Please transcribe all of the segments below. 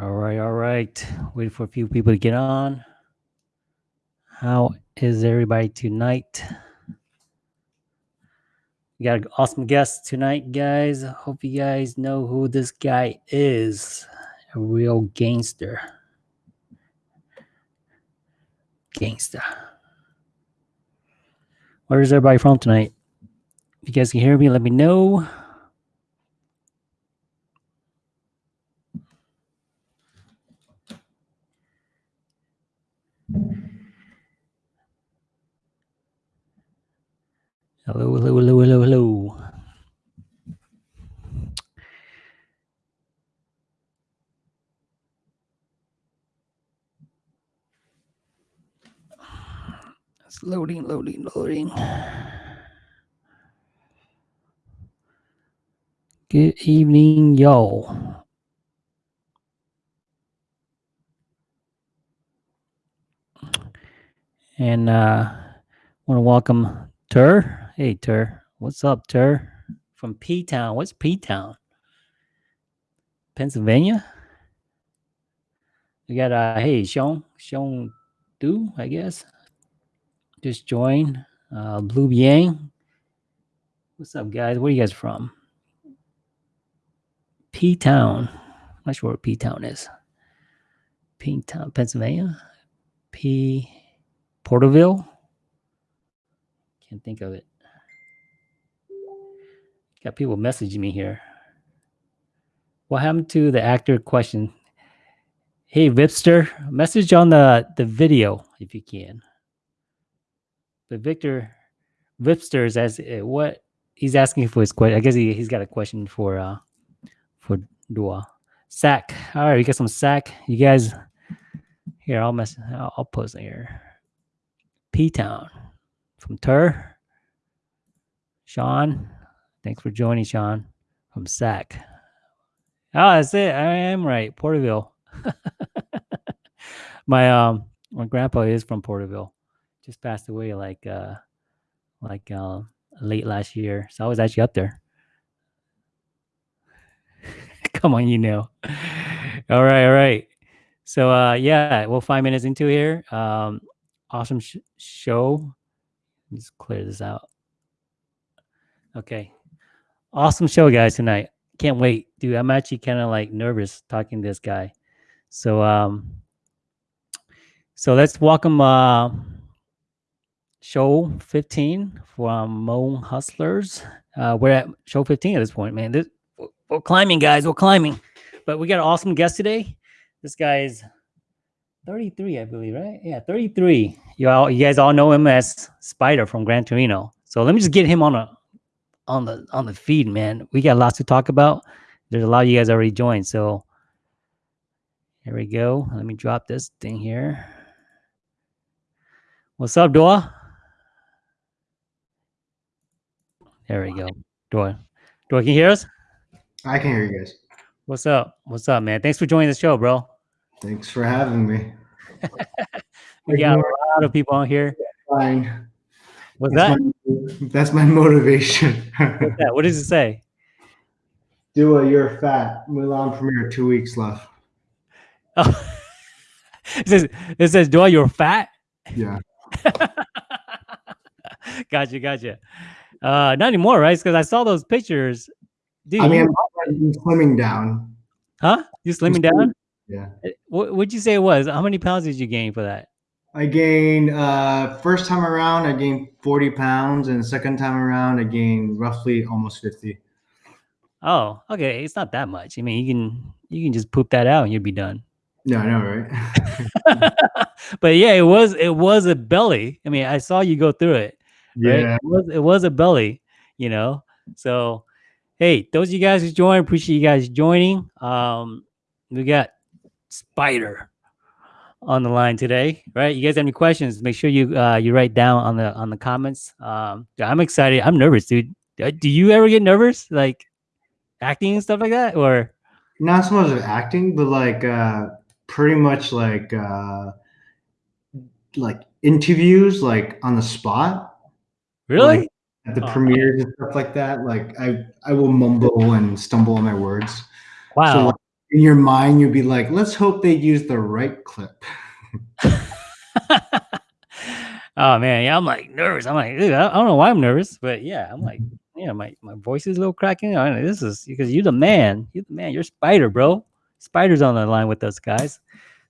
All right, all right. Waiting for a few people to get on. How is everybody tonight? We got an awesome guest tonight, guys. Hope you guys know who this guy is. A real gangster. Gangster. Where is everybody from tonight? If you guys can hear me, let me know. Hello, hello, hello, hello, hello. It's loading, loading, loading. Good evening, y'all. And uh want to welcome Tur. Hey Tur. What's up, Tur? From P Town. What's P Town? Pennsylvania? We got uh hey Sean Sean Du, I guess. Just joined. Uh Blue Yang. What's up, guys? Where are you guys from? P Town. Not sure what P Town is. P Town, Pennsylvania. P Porterville. Can't think of it. Got people messaging me here. What happened to the actor question? Hey Vipster, message on the the video if you can. But Victor Vipster is as uh, what he's asking for his question. I guess he, he's got a question for uh for Doua. Sack. All right, we got some sack. You guys here, I'll mess I'll, I'll post it here. P Town from Tur. Sean. Thanks for joining, Sean. From Sac. Oh, that's it. I am right. Porterville. my um my grandpa is from Porterville. Just passed away like uh like uh late last year. So I was actually up there. Come on, you know. All right, all right. So uh yeah, well 5 minutes into here. Um awesome sh- show. Let's clear this out. Okay. Awesome show guys tonight. Can't wait. Dude, I'm actually kind of like nervous talking to this guy. So um so let's welcome uh show 15 from Mo Hustlers. Uh we're at show 15 at this point, man. This we're- climbing, guys. We're climbing. But we got an awesome guest today. This guy is 33, I believe, right? Yeah, 33. You all you guys all know him as Spider from Gran Torino. So let me just get him on a on the on the feed, man. We got lots to talk about. There's a lot of you guys already joined. So here we go. Let me drop this thing here. What's up, Dora? There we go. Dora. Dora, can you hear us? I can hear you guys. What's up? What's up, man? Thanks for joining the show, bro. Thanks for having me. We got a lot of people on here. Fine. What's That's that? my, that's my motivation. What does it say? Doua, you're fat. Mulan premiere two weeks left. Oh. it says it says, Dora, you're fat. Yeah. gotcha, gotcha. Uh, not anymore, right? Because I saw those pictures. Dude, I mean, you- I'm slimming down. huh? You slimming slimming. down? Yeah. What would you say it was? How many pounds did you gain for that? I gained uh first time around I gained 40 pounds and second time around I gained roughly almost 50. Oh, okay. It's not that much. I mean, you can you can just poop that out and you'd be done. No, I know, right? but yeah, it was it was a belly. I mean, I saw you go through it. right? yeah. It was it was a belly, you know. So, hey, those of you guys who joined, appreciate you guys joining. Um, we got Spider on the line today, right? You guys have any questions? Make sure you uh you write down on the on the comments. Um, yeah, I'm excited. I'm nervous, dude. Uh, Do you ever get nervous, like acting and stuff like that, or? Not so much of acting, but like uh pretty much like uh like interviews like on the spot. Really? at the Oh, premieres and stuff like that, like I I will mumble and stumble on my words. wow. like, in your mind you'd be like, let's hope they use the right clip. oh man, yeah, I'm like nervous. I'm like, I don't know why I'm nervous, but yeah, I'm like, yeah, my, my voice is a little cracking. I mean, this is because you're the man. You're the man. You're Spider, bro. Spider's on the line with us guys.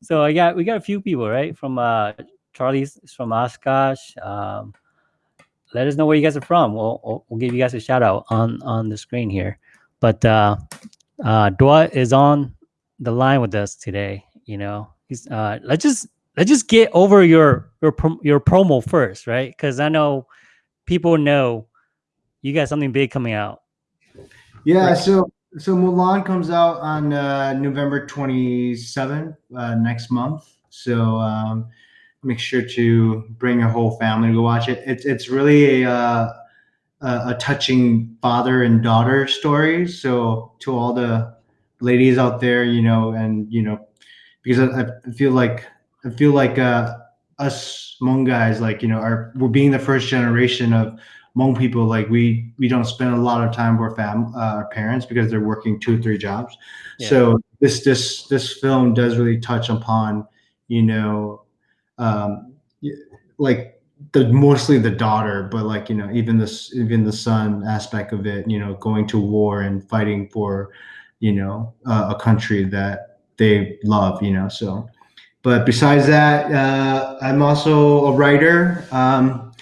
So I got we got a few people right from uh Charlie's from Oshkosh. Um, let us know where you guys are from. We'll, we'll give you guys a shout out on on the screen here. But uh, uh, Doua is on the line with us today. You know, he's uh, let's just let's just get over your your your promo first, right? Because I know people know you got something big coming out. Yeah, right? so so Mulan comes out on uh, November 27th uh, next month. So um, make sure to bring your whole family to go watch it. It's it's really a uh, a touching father and daughter story. So to all the ladies out there, you know, and you know, because I, I feel like I feel like uh, us Hmong guys, like you know, are we're being the first generation of Hmong people. Like we we don't spend a lot of time with fam uh, our parents because they're working two or three jobs. Yeah. So this this this film does really touch upon you know um, like the mostly the daughter, but like you know even this even the son aspect of it, you know, going to war and fighting for you know uh, a country that they love, you know. So, but besides that, uh, I'm also a writer. Um,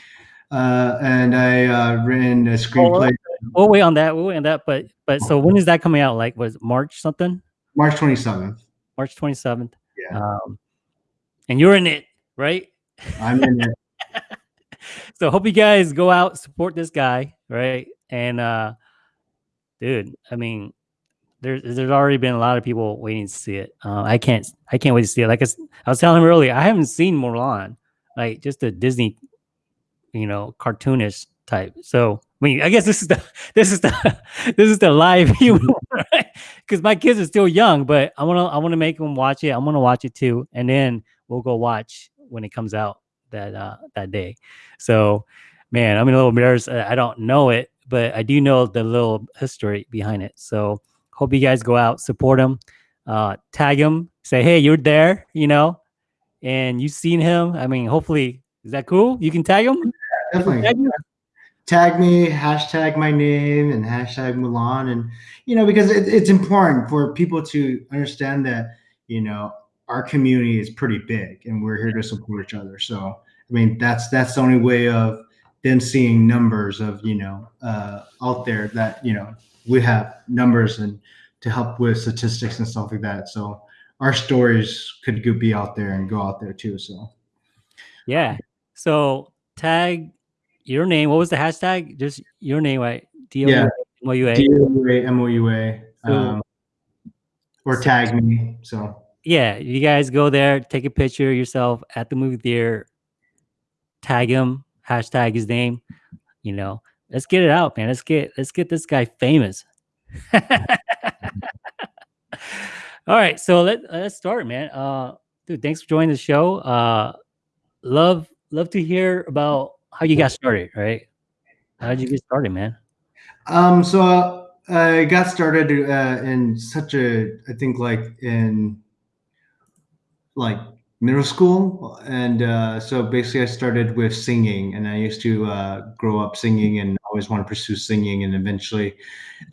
uh, and I uh, written a screenplay. Oh, we'll wait on that. We'll wait on that. But but so when is that coming out? Like was March something? March 27th. March 27th. Yeah. Um, and you're in it right? I'm in it. so hope you guys go out support this guy, right? And uh dude, I mean, there's there's already been a lot of people waiting to see it. Uh, I can't I can't wait to see it. Like I, I was telling him earlier, I haven't seen Mulan, like just a Disney, you know, cartoonish type. So I mean, I guess this is the this is the this is the live right? Because my kids are still young, but I wanna I wanna make them watch it. I'm gonna watch it too, and then we'll go watch when it comes out that uh, that day. So, man, I'm a little embarrassed. I don't know it, but I do know the little history behind it. So, hope you guys go out, support him, uh, tag him, say, hey, you're there, you know, and you've seen him. I mean, hopefully, is that cool? You can tag him. Definitely. Tag, tag me, hashtag my name, and hashtag Mulan, and you know, because it, it's important for people to understand that you know our community is pretty big and we're here to support each other. So, I mean, that's, that's the only way of them seeing numbers of, you know, uh, out there that, you know, we have numbers and to help with statistics and stuff like that. So our stories could be out there and go out there too. So, yeah. So tag your name. What was the hashtag? Just your name, right? D-O-U-A, D-O-U-A, M-O-U-A. Um, or tag me. So yeah, you guys go there, take a picture yourself at the movie theater, tag him, hashtag his name. You know, let's get it out, man. Let's get let's get this guy famous. All right, so let let's start, man. Uh, dude, thanks for joining the show. Uh, love love to hear about how you got started. Right? How did you get started, man? Um, so uh, I got started uh, in such a, I think like in like middle school and uh, so basically i started with singing and i used to uh, grow up singing and always want to pursue singing and eventually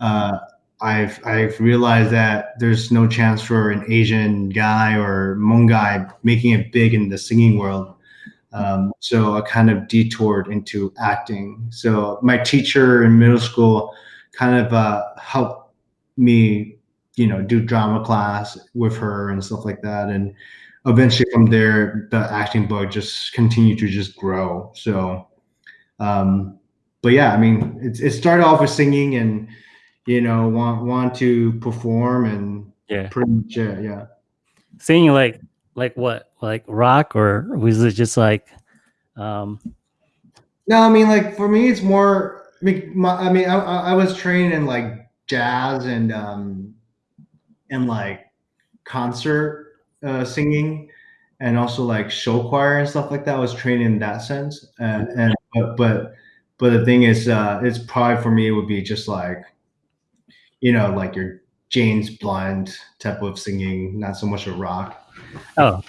uh, i've i've realized that there's no chance for an asian guy or Hmong guy making it big in the singing world. Um, so i kind of detoured into acting. So my teacher in middle school kind of uh, helped me you know do drama class with her and stuff like that and eventually from there, the acting bug just continued to just grow. So, um, but yeah, I mean, it, it started off with singing and, you know, want, want to perform and yeah, pretty much, yeah, yeah. Singing like, like what, like rock or was it just like, um, no, I mean, like for me, it's more, I mean, my, I, mean I, I was trained in like jazz and, um, and like concert uh, singing and also like show choir and stuff like that. I was trained in that sense. And, and but, but, but the thing is, uh, it's probably for me, it would be just like, you know, like your James Blunt type of singing, not so much a rock. Oh,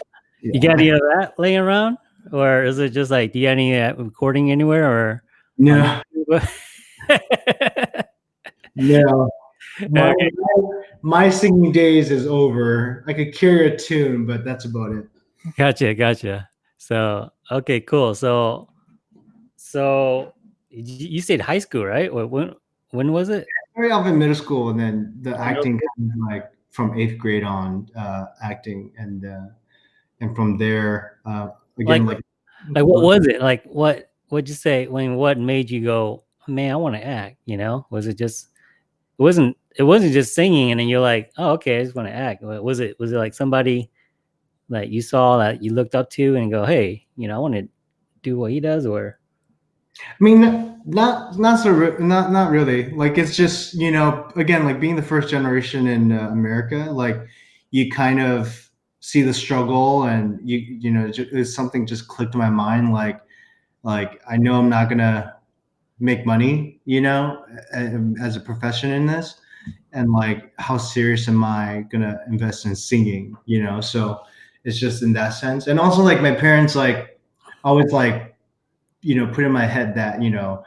yeah. you got any of that laying around, or is it just like do you have any uh, recording anywhere, or no? no. Okay. My singing days is over. I could carry a tune, but that's about it. Gotcha, gotcha. So okay, cool. So, so you said high school, right? When when was it? Very off in middle school, and then the acting kind of like from eighth grade on, uh, acting, and uh, and from there, uh, again, like, like, like what was it? Like what? What'd you say? When what made you go? Man, I want to act. You know, was it just? It wasn't. It wasn't just singing, and then you're like, oh, okay, I just want to act. Was it? Was it like somebody that you saw that you looked up to and go, hey, you know, I want to do what he does, or? I mean, not not so not not really. Like it's just you know, again, like being the first generation in uh, America, like you kind of see the struggle, and you you know, it's something just clicked in my mind. Like like I know I'm not gonna make money, you know, as a profession in this, and like how serious am I gonna invest in singing, you know? So it's just in that sense, and also like my parents like always like you know, put in my head that, you know,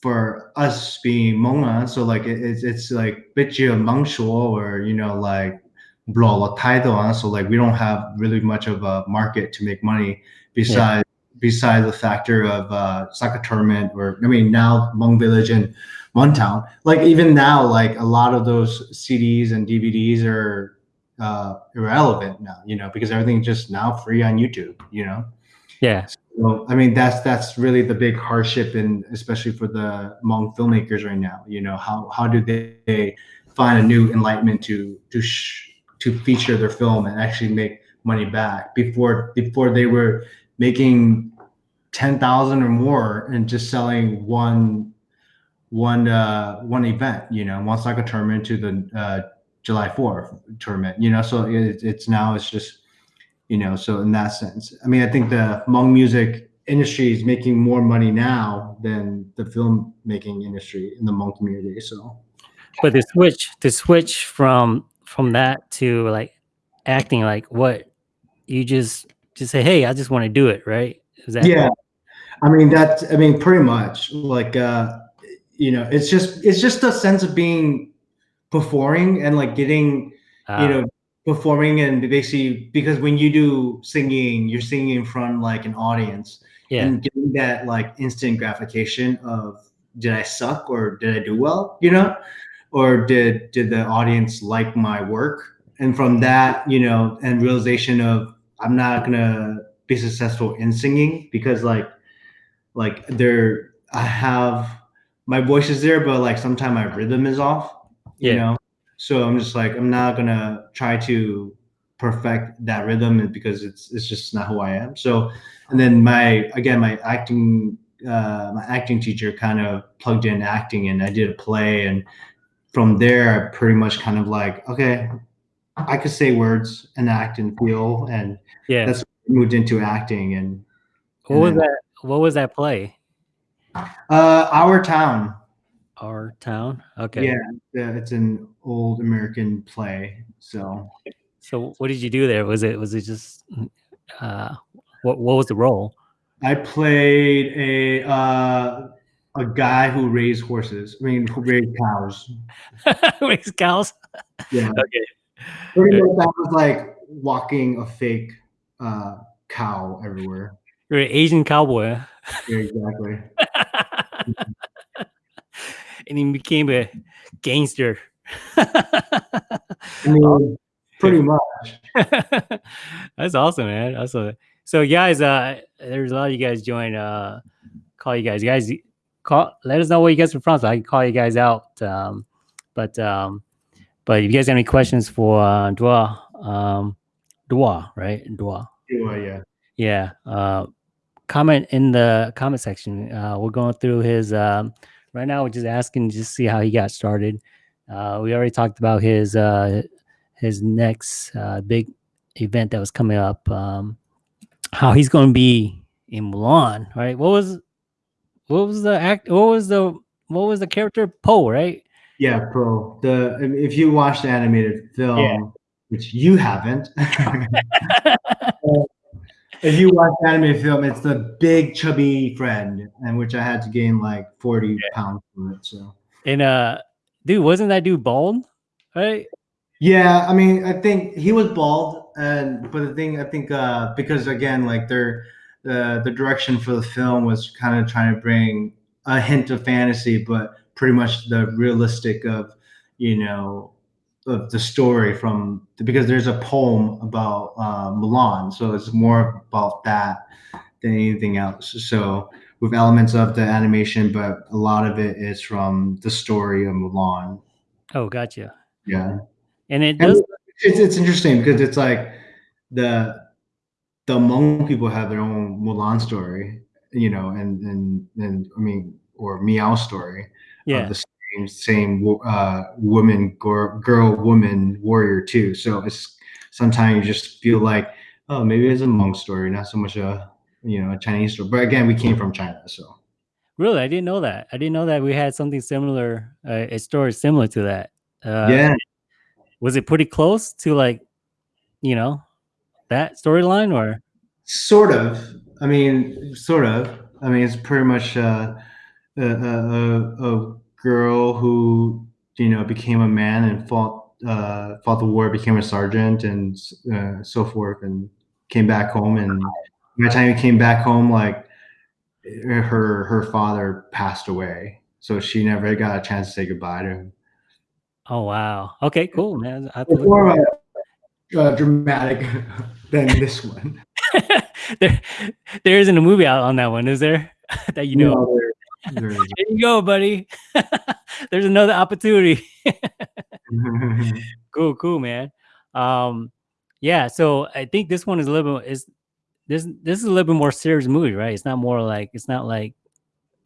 for us being Hmong, so like it, it's it's like Mangshua or you know like blow title, so like we don't have really much of a market to make money besides yeah. besides the factor of uh soccer tournament or I mean now Hmong Village and One Town. Like even now, like a lot of those CDs and DVDs are uh irrelevant now, you know, because everything's just now free on YouTube, you know. Yeah. So I mean, that's that's really the big hardship, and especially for the Hmong filmmakers right now. You know, how how do they find a new enlightenment to to sh- to feature their film and actually make money back before before they were making ten thousand or more and just selling one one uh one event you know one soccer tournament to the uh july 4th tournament you know so it, it's now it's just you know so in that sense i mean i think the Hmong music industry is making more money now than the film making industry in the Hmong community so. But the switch the switch from from that to like acting like what you just just say hey i just want to do it right? That yeah. I mean that i mean pretty much like uh you know it's just it's just a sense of being performing and like getting uh, you know performing and basically because when you do singing you're singing in front of like an audience yeah. and getting that like instant gratification of did i suck or did i do well? you know? Or did did the audience like my work? And from that you know and realization of i'm not gonna be successful in singing because like like there i have my voice is there but like sometimes my rhythm is off you yeah. know so I'm just like, I'm not gonna try to perfect that rhythm because it's it's just not who I am. So, and then my again my acting uh, my acting teacher kind of plugged in acting, and I did a play, and from there I pretty much kind of like, okay, I could say words and act and feel, and yeah, that's moved into acting. And what and was then, that? What was that play? Uh, Our Town. Our Town. Okay. Yeah, it's an old American play. So. So what did you do there? Was it was it just uh, what what was the role? I played a uh, a guy who raised horses. I mean, who raised cows. raised cows. Yeah. Okay. Pretty much that was like walking a fake uh, cow everywhere. You're an Asian cowboy. Yeah, exactly and he became a gangster. I mean, pretty much. That's awesome, man. Awesome. So, guys, uh, there's a lot of you guys join. Uh, call you guys. You guys, call. Let us know where you guys are from, so I can call you guys out. Um, but um, but if you guys have any questions for uh, Doua, um, Doua, right? Doua. Doua, yeah. Yeah. Uh, comment in the comment section. Uh, we're going through his um, right now we're just asking just see how he got started. Uh, we already talked about his uh, his next uh, big event that was coming up. Um, how he's going to be in Mulan, right? What was what was the act? What was the what was the character? Po, right? Yeah, Po. The if you watch the animated film, yeah. which you haven't, if you watch anime film, it's the big chubby friend, and which I had to gain like forty yeah. pounds from it. So and uh, dude, wasn't that dude bald? Right? Yeah, I mean, I think he was bald, and but the thing I think uh, because again, like their the the direction for the film was kind of trying to bring a hint of fantasy, but pretty much the realistic of you know of the story from because there's a poem about uh, Mulan, so it's more about that than anything else. So with elements of the animation, but a lot of it is from the story of Milan. Oh, gotcha. Yeah, and it does. And it's it's interesting because it's like the the Hmong people have their own Mulan story, you know, and and and I mean, or Meow story. Yeah. the same same uh, woman girl, girl woman warrior too. So it's sometimes you just feel like oh maybe it's a Hmong story, not so much a you know a Chinese story. But again, we came from China, so. Really, I didn't know that. I didn't know that we had something similar, uh, a story similar to that. Uh, yeah. Was it pretty close to like, you know, that storyline or? Sort of. I mean, sort of. I mean, it's pretty much uh, a, a, a girl who you know became a man and fought uh, fought the war, became a sergeant, and uh, so forth, and came back home. And by the time he came back home, like her her father passed away, so she never got a chance to say goodbye to him. Oh wow! Okay, cool, man. I more uh, dramatic than this one. there, there isn't a movie out on that one, is there? that you know. No, there, you go, buddy. There's another opportunity. cool, cool, man. Um, yeah. So I think this one is a little bit is this this is a little bit more serious movie, right? It's not more like it's not like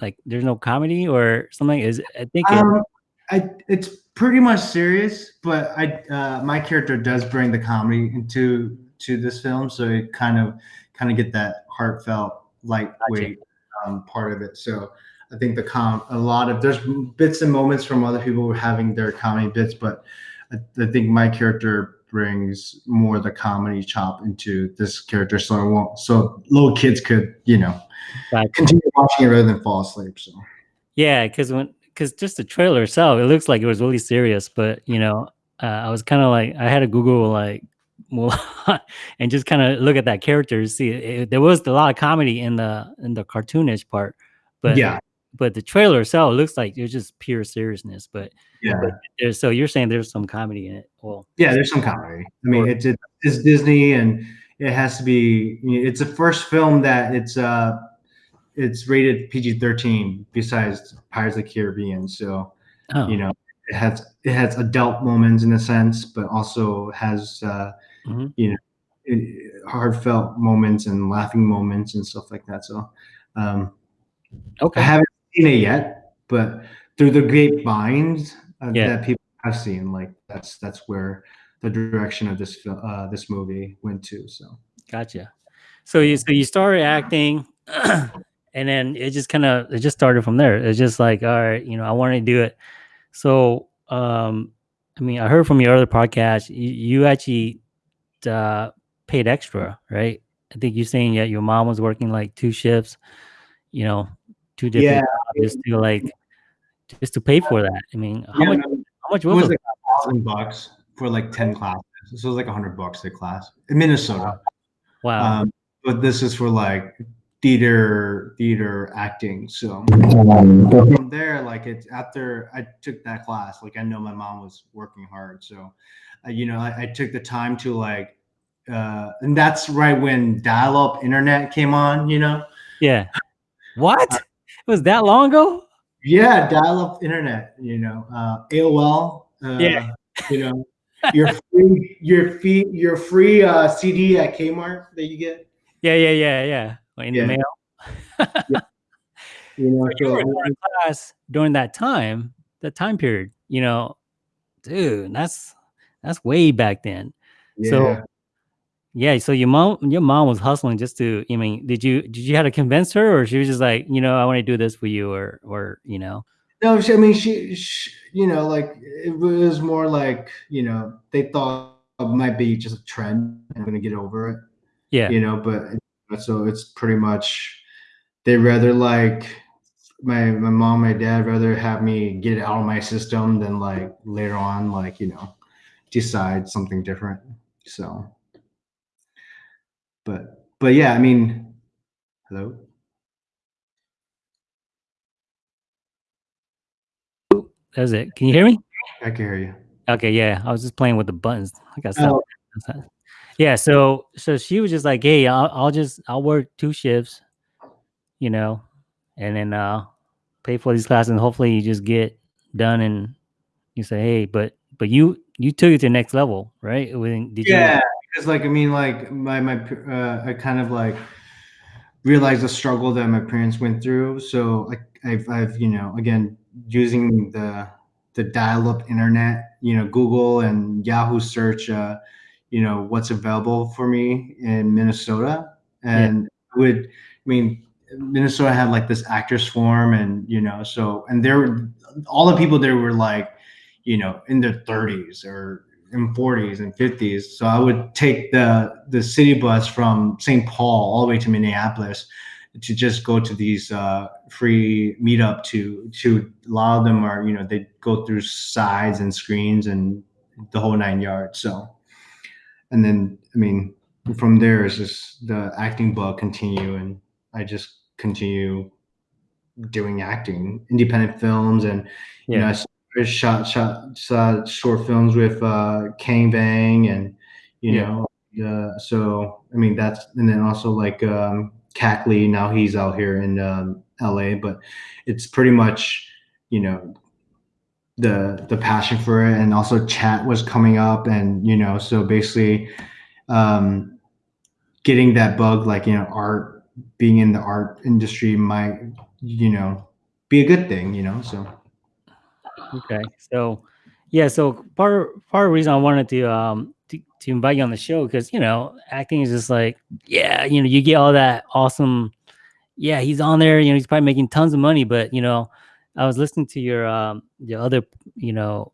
like there's no comedy or something. Is I think um, it, I it's pretty much serious, but I uh, my character does bring the comedy into to this film, so it kind of kind of get that heartfelt, lightweight um, part of it. So I think the com a lot of there's bits and moments from other people having their comedy bits, but I, I think my character brings more the comedy chop into this character, so I won't so little kids could you know continue watching it rather than fall asleep. So yeah, because when because just the trailer itself, it looks like it was really serious, but you know, uh, I was kind of like I had to Google like Mulan and just kind of look at that character to see it, there was a lot of comedy in the in the cartoonish part but yeah but the trailer itself looks like it's just pure seriousness but yeah but so you're saying there's some comedy in it well yeah there's some comedy i mean it's it's disney and it has to be it's the first film that it's uh it's rated pg-13 besides pirates of the caribbean so oh. you know it has it has adult moments in a sense but also has uh mm-hmm. you know, it, heartfelt moments and laughing moments and stuff like that. So, um, okay, I haven't seen it yet, but through the grapevines uh, yeah. that people have seen, like that's that's where the direction of this uh, this movie went to. So, gotcha. So you so you started acting. and then it just kind of it just started from there. It's just like, all right, you know, I want to do it. So, um, I mean, I heard from your other podcast, you, you actually uh, paid extra, right? I think you're saying yeah, your mom was working like two shifts, you know, two different yeah. just to like just to pay for that. I mean, how yeah, much? How much was it? Was like a thousand bucks for like ten classes. So it was like a hundred bucks a class in Minnesota. Wow. Um, but this is for like theater theater acting so from there like it's after i took that class like i know my mom was working hard so uh, you know I, I, took the time to like uh and that's right when dial-up internet came on you know yeah what it was that long ago yeah dial-up internet you know uh aol uh, yeah you know your free your fee your free uh cd at kmart that you get yeah yeah yeah yeah in yeah. the mail. yeah. You know, so you were in class during that time, that time period. You know, dude, that's that's way back then. Yeah. So yeah, so your mom your mom was hustling just to I mean, did you did you have to convince her or she was just like, you know, I want to do this for you or or you know? No, she, I mean she, she, you know, like it was more like you know they thought it might be just a trend. I'm gonna get over it. Yeah. You know, but so it's pretty much they rather like my my mom, my dad rather have me get it out of my system than like later on, like you know, decide something different. So, but but yeah, I mean, hello. That's it. Can you hear me? I can hear you. Okay, yeah. I was just playing with the buttons. I got. Oh. Yeah, so so she was just like, "Hey, I'll, I'll just I'll work two shifts, you know, and then uh pay for these classes, and hopefully you just get done and you say, hey, but but you you took it to the next level, right? Did yeah? Because like I mean, like my my uh, I kind of like realized the struggle that my parents went through. So like I've I've you know again using the the dial-up internet, you know, Google and Yahoo search, uh, you know, what's available for me in Minnesota, and yeah. would I mean Minnesota had like this actors forum, and you know, so and there, were all the people there were like, you know, in their 30s or in 40s and 50s. So I would take the the city bus from St. Paul all the way to Minneapolis to just go to these uh, free meetup to to a lot of them are you know they go through sides and screens and the whole nine yards. So and then I mean from there is just the acting bug continue and I just continue doing acting, independent films, and you know, I shot shot shot short films with uh, Kang Bang, and you yeah. know, uh, so I mean that's and then also like um, Cackley. Now he's out here in um, L.A., but it's pretty much you know the the passion for it, and also chat was coming up, and you know, so basically. Um, getting that bug like you know art being in the art industry might you know be a good thing you know so okay so yeah so part part of the reason i wanted to um to, to invite you on the show because you know acting is just like yeah you know you get all that awesome yeah he's on there you know he's probably making tons of money but you know i was listening to your um your other you know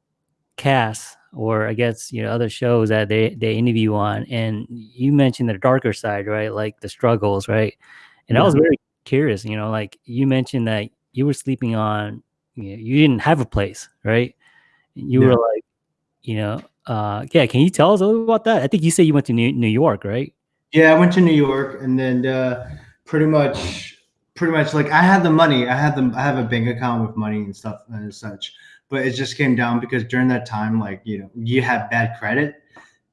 cast or I guess you know other shows that they they interview on, and you mentioned the darker side, right? Like the struggles, right? And yeah. I was very curious, you know, like you mentioned that you were sleeping on, you, know, you didn't have a place, right? You yeah. were like, you know, uh, yeah. Can you tell us a little about that? I think you said you went to New, New York, right? Yeah, I went to New York, and then uh, pretty much, pretty much like I had the money. I had the I have a bank account with money and stuff and such but it just came down because during that time, like you know, you have bad credit,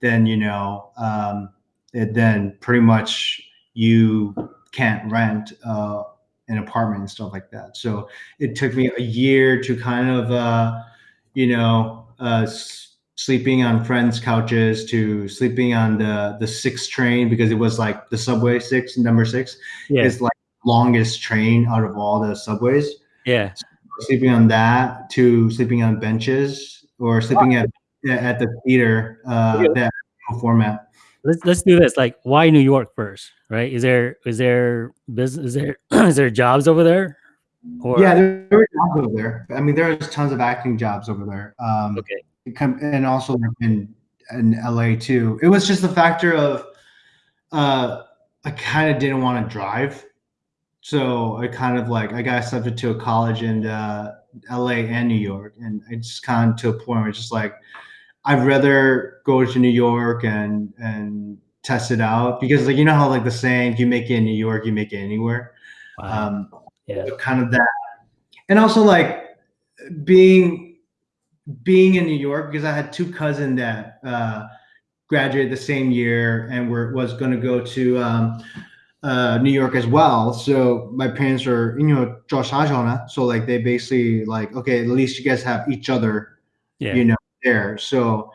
then you know, um, it, then pretty much you can't rent uh, an apartment and stuff like that. So it took me a year to kind of, uh, you know, uh, sleeping on friends' couches to sleeping on the the six train because it was like the subway six number six yeah. is like longest train out of all the subways. Yeah. So sleeping on that to sleeping on benches or sleeping at at the theater uh, that format. Let's let's do this. Like, why New York first? Right? Is there is there business? Is there is there jobs over there? Or yeah, there, there are jobs over there. I mean, there's tons of acting jobs over there. Um, okay. And also in in LA too. It was just the factor of uh, I kind of didn't want to drive so I kind of like I got accepted to a college in uh, L.A. and New York, and I just kind of to a point where it's just like I'd rather go to New York and and test it out because like you know how like the saying you make it in New York, you make it anywhere. Wow. Um, yeah, kind of that, and also like being being in New York because I had two cousins that uh, graduated the same year and were was going to go to um, uh, New York as well. So my parents are, you know, Josh Hajona. So like they basically like, okay, at least you guys have each other, yeah. you know, there. So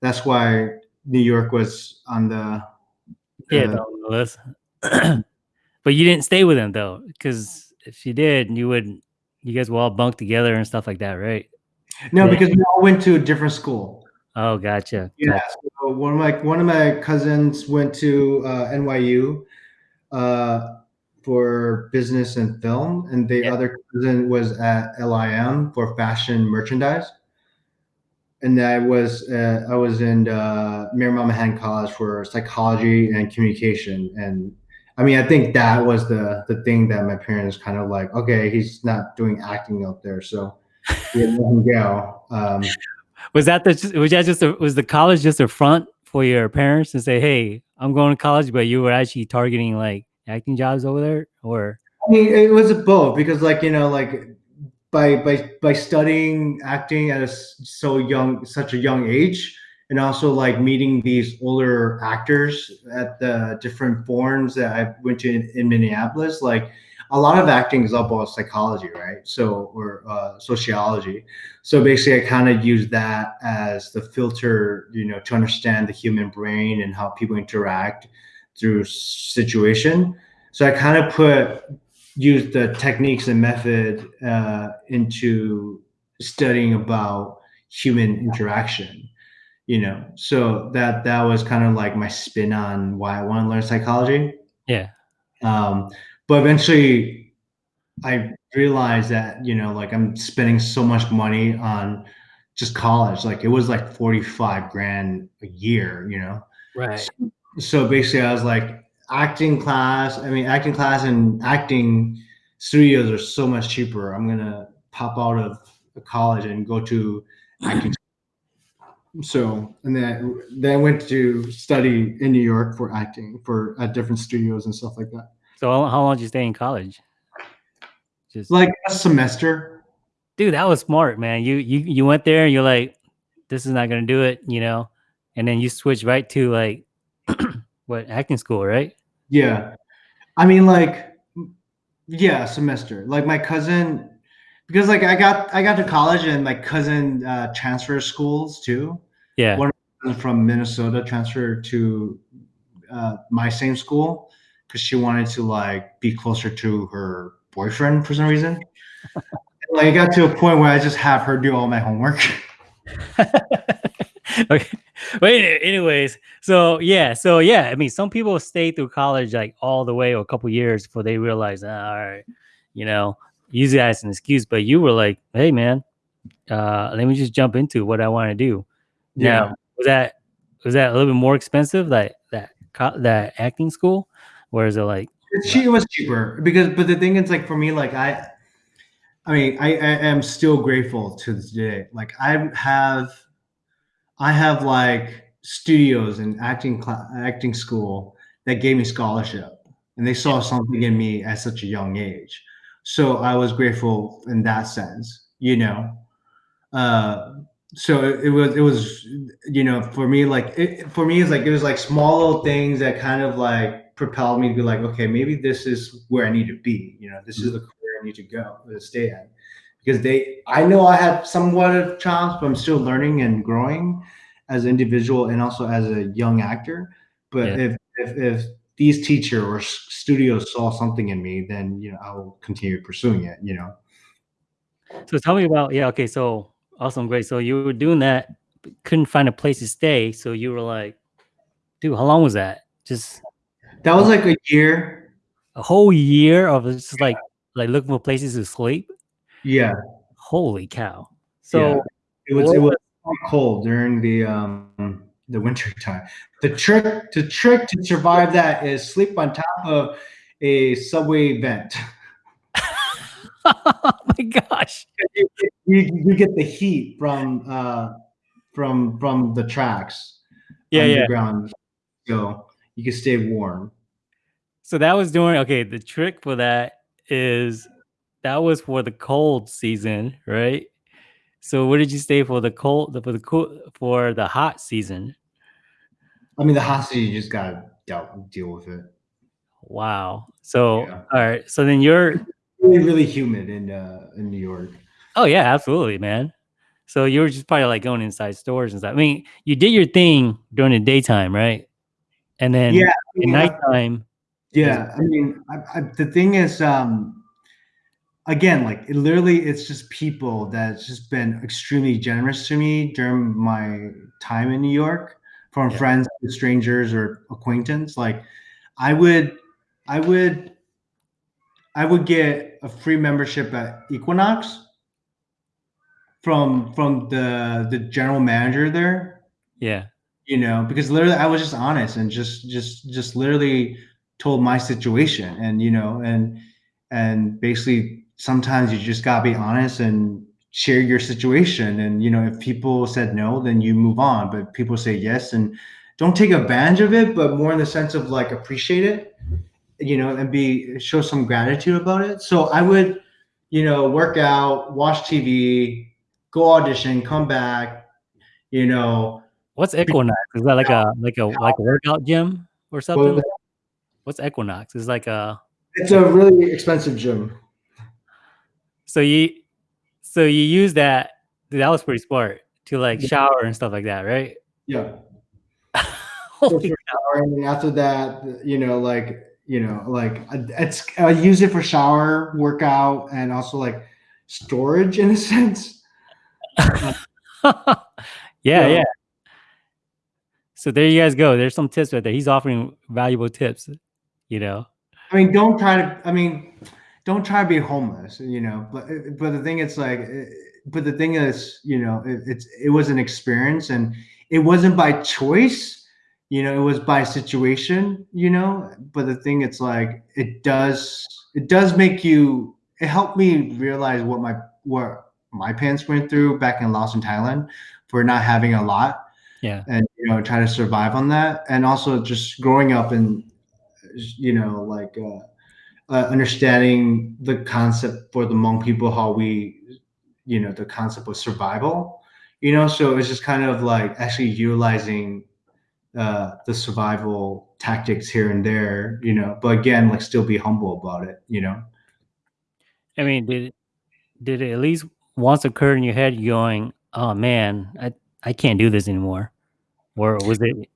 that's why New York was on the yeah uh, the list. but you didn't stay with him though, because if you did, you would you guys will all bunk together and stuff like that, right? No, yeah. because we all went to a different school. Oh, gotcha. Yeah. So one of my one of my cousins went to uh, NYU uh, for business and film, and the Yeah. other cousin was at LIM for fashion merchandise. And I was uh, I was in uh, Marymount Manhattan College for psychology and communication, and I mean I think that was the the thing that my parents kind of like. Okay, he's not doing acting out there, so we let him go. Um, Was that the was that just a, was the college just a front for your parents to say, "Hey, I'm going to college," but you were actually targeting like acting jobs over there, or I mean, it was both because, like you know, like by by by studying acting at a so young, such a young age, and also like meeting these older actors at the different forums that I went to in, in Minneapolis, like a lot of acting is about psychology, right? So or uh, sociology. So basically, I kind of use that as the filter, you know, to understand the human brain and how people interact through situation. So I kind of put use the techniques and method uh, into studying about human interaction you know? So that that was kind of like my spin on why i want to learn psychology. Yeah, um, but eventually i realized that you know like i'm spending so much money on just college. Like it was like 45 grand a year you know? Right, so basically i was like acting class i mean acting class and acting studios are so much cheaper i'm gonna pop out of college and go to acting so and then then i went to study in new york for acting for at different studios and stuff like that So how, how long did you stay in college? Just like a semester dude, that was smart, man. You you you went there and you're like, this is not gonna do it, you know, and then you switch right to like what acting school, right? Yeah i mean like yeah semester like my cousin because like i got i got to college and my cousin uh transfer schools too Yeah, One- from Minnesota transferred to uh, my same school because she wanted to like be closer to her boyfriend for some reason. like it got to a point where I just have her do all my homework. okay. But anyways, so yeah, so yeah, I mean, some people stay through college like all the way or a couple years before they realize, ah, all right, you know, use that as an excuse. But you were like, hey, man, uh, let me just jump into what I want to do. Now, was that was that a little bit more expensive, like that that acting school, or is it like, it was cheaper because, but the thing is, like for me, like I, I mean, I, I am still grateful to this day. Like I have, I have like studios and acting acting school that gave me scholarship, and they saw something in me at such a young age. So I was grateful in that sense, you know. Uh, so it, it was it was you know for me like it, for me it's like it was like small little things that kind of like propelled me to be like okay maybe this is where I need to be you know this is the career I need to go to stay at because they I know I have somewhat of chops but I'm still learning and growing as an individual and also as a young actor but Yeah. if, if if these teacher or studios saw something in me then you know I will continue pursuing it you know so tell me about, yeah, okay, so awesome, great. So you were doing that, couldn't find a place to stay, so you were like, dude, how long was that? Just that was like a year a whole year of just like like looking for places to sleep. Yeah Holy cow! So Yeah. It was it was cold during the um the winter time. The trick the trick to survive that is sleep on top of a subway vent. oh my gosh! You, you get the heat from uh from from the tracks Yeah, yeah. so you can stay warm. So that was doing okay. The trick for that is that was for the cold season, right? So where did you stay for the cold for the cool for the hot season? I mean, the hot city you just gotta deal, deal with it. Wow. So Yeah. all right. So then you're Really, really humid in uh in New York. oh yeah, absolutely, man. So you were just probably like going inside stores and stuff. I mean, you did your thing during the daytime, right? And then Yeah, at yeah. nighttime, Yeah, I mean, I, I, the thing is, um, again, like it literally, it's just people that's just been extremely generous to me during my time in New York, from Yeah. friends to strangers or acquaintance. Like, I would, I would I would get a free membership at Equinox from from the the general manager there. Yeah. You know, because literally I was just honest and just just just literally told my situation and you know and and basically sometimes you just gotta be honest and share your situation. And you know if people said no then you move on. But people say yes and don't take advantage of it but more in the sense of like appreciate it you know and be show some gratitude about it. So i would you know work out watch tv go audition come back you know. What's equinox? Is that like a like a like a workout gym or something? what's equinox? Is like a it's a really expensive gym so you so you use that that was pretty smart to like shower and stuff like that right? Yeah. And after that you know like you know like it's i use it for shower workout and also like storage in a sense. Yeah yeah. So there you guys go. There's some tips right there. He's offering valuable tips you know? I mean don't try to i mean don't try to be homeless you know but but the thing it's like but the thing is you know it, it's it was an experience and it wasn't by choice you know it was by situation you know but the thing it's like it does it does make you it helped me realize what my what my parents went through back in laos and thailand for not having a lot yeah. and you know try to survive on that. And also just growing up and you know like uh, uh, understanding the concept for the Hmong people how we you know the concept of survival you know so it's just kind of like actually utilizing uh, the survival tactics here and there, you know, but again, like still be humble about it, you know. I mean, did did it at least once occur in your head going, "Oh man, I I can't do this anymore," or was it?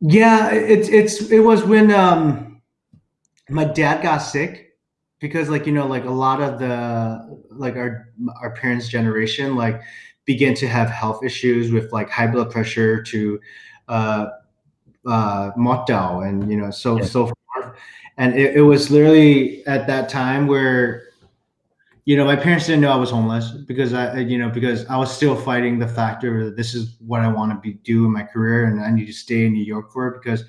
Yeah, it's it's it was when um my dad got sick because like you know like a lot of the like our our parents generation like began to have health issues with like high blood pressure to uh uh, Motto and you know so yeah. so forth. And it, it was literally at that time where you know my parents didn't know I was homeless because I you know because I was still fighting the factor that this is what I want to be do in my career and I need to stay in New York for it because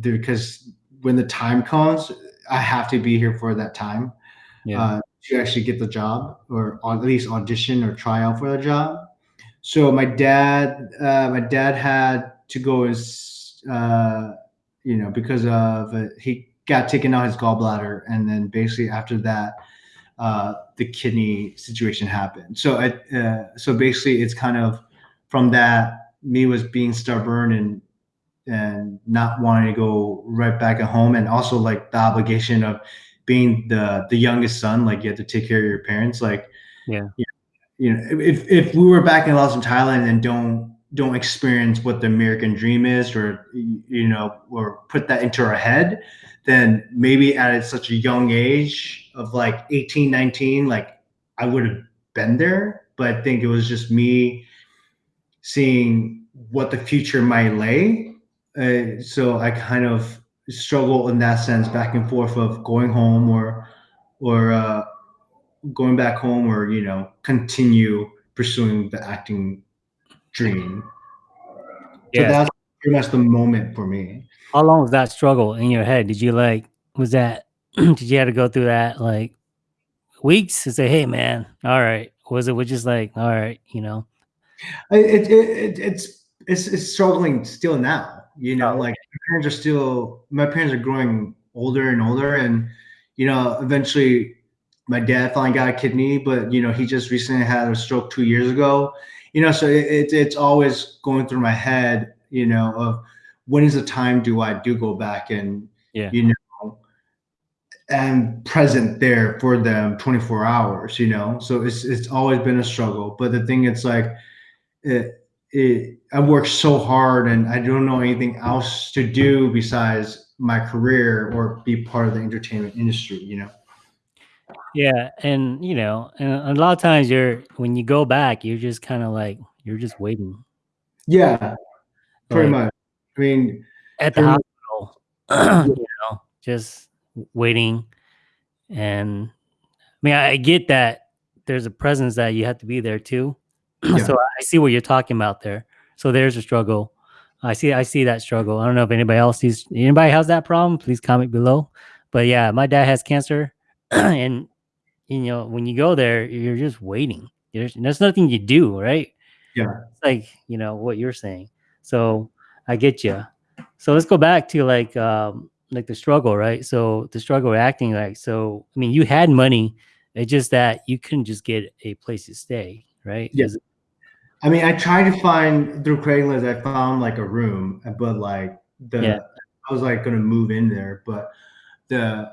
because when the time comes I have to be here for that time yeah. uh, to actually get the job or at least audition or try out for the job. So my dad, uh, my dad had to go as uh, you know because of uh, he got taken out his gallbladder, and then basically after that, uh, the kidney situation happened. So I, uh, so basically, it's kind of from that me was being stubborn and and not wanting to go right back at home, and also like the obligation of being the the youngest son, like you have to take care of your parents, like yeah. You know, if if we were back in Laos and Thailand and don't don't experience what the American dream is, or you know, or put that into our head, then maybe at such a young age of like 18, 19, like I would have been there. But I think it was just me seeing what the future might lay. Uh, so I kind of struggle in that sense, back and forth of going home or or uh, going back home, or you know, continue pursuing the acting dream. Yeah. So that's pretty much the moment for me. How long was that struggle in your head? Did you like, was that, did you have to go through that like weeks to say, hey man, all right. Was it was just like, all right, you know? It, it, it it's, it's, it's struggling still now, you know, oh, like my parents are still, my parents are growing older and older and, you know, eventually my dad finally got a kidney, but you know, he just recently had a stroke two years ago you know, so it, it, it's always going through my head, you know, of when is the time do I do go back and, yeah. you know, and present there for them 24 hours, you know? So it's, it's always been a struggle, but the thing it's like, it, it, I work so hard and I don't know anything else to do besides my career or be part of the entertainment industry, you know? Yeah, and you know, and a lot of times you're when you go back, you're just kind of like you're just waiting. Yeah, pretty like, much. I mean, at the hospital, you know, just waiting, and I mean, I get that there's a presence that you have to be there too. Yeah. so I see what you're talking about there. So there's a struggle. I see, I see that struggle. I don't know if anybody else sees anybody has that problem. Please comment below. But yeah, my dad has cancer, and you know when you go there, you're just waiting. There's there's nothing you do, right? Yeah. It's like you know what you're saying. So I get you. So let's go back to like um like the struggle, right? So the struggle acting like so. I mean, you had money. It's just that you couldn't just get a place to stay, right? Yes. I mean, I tried to find through Craigslist. I found like a room, but like the Yeah. I was like gonna move in there, but the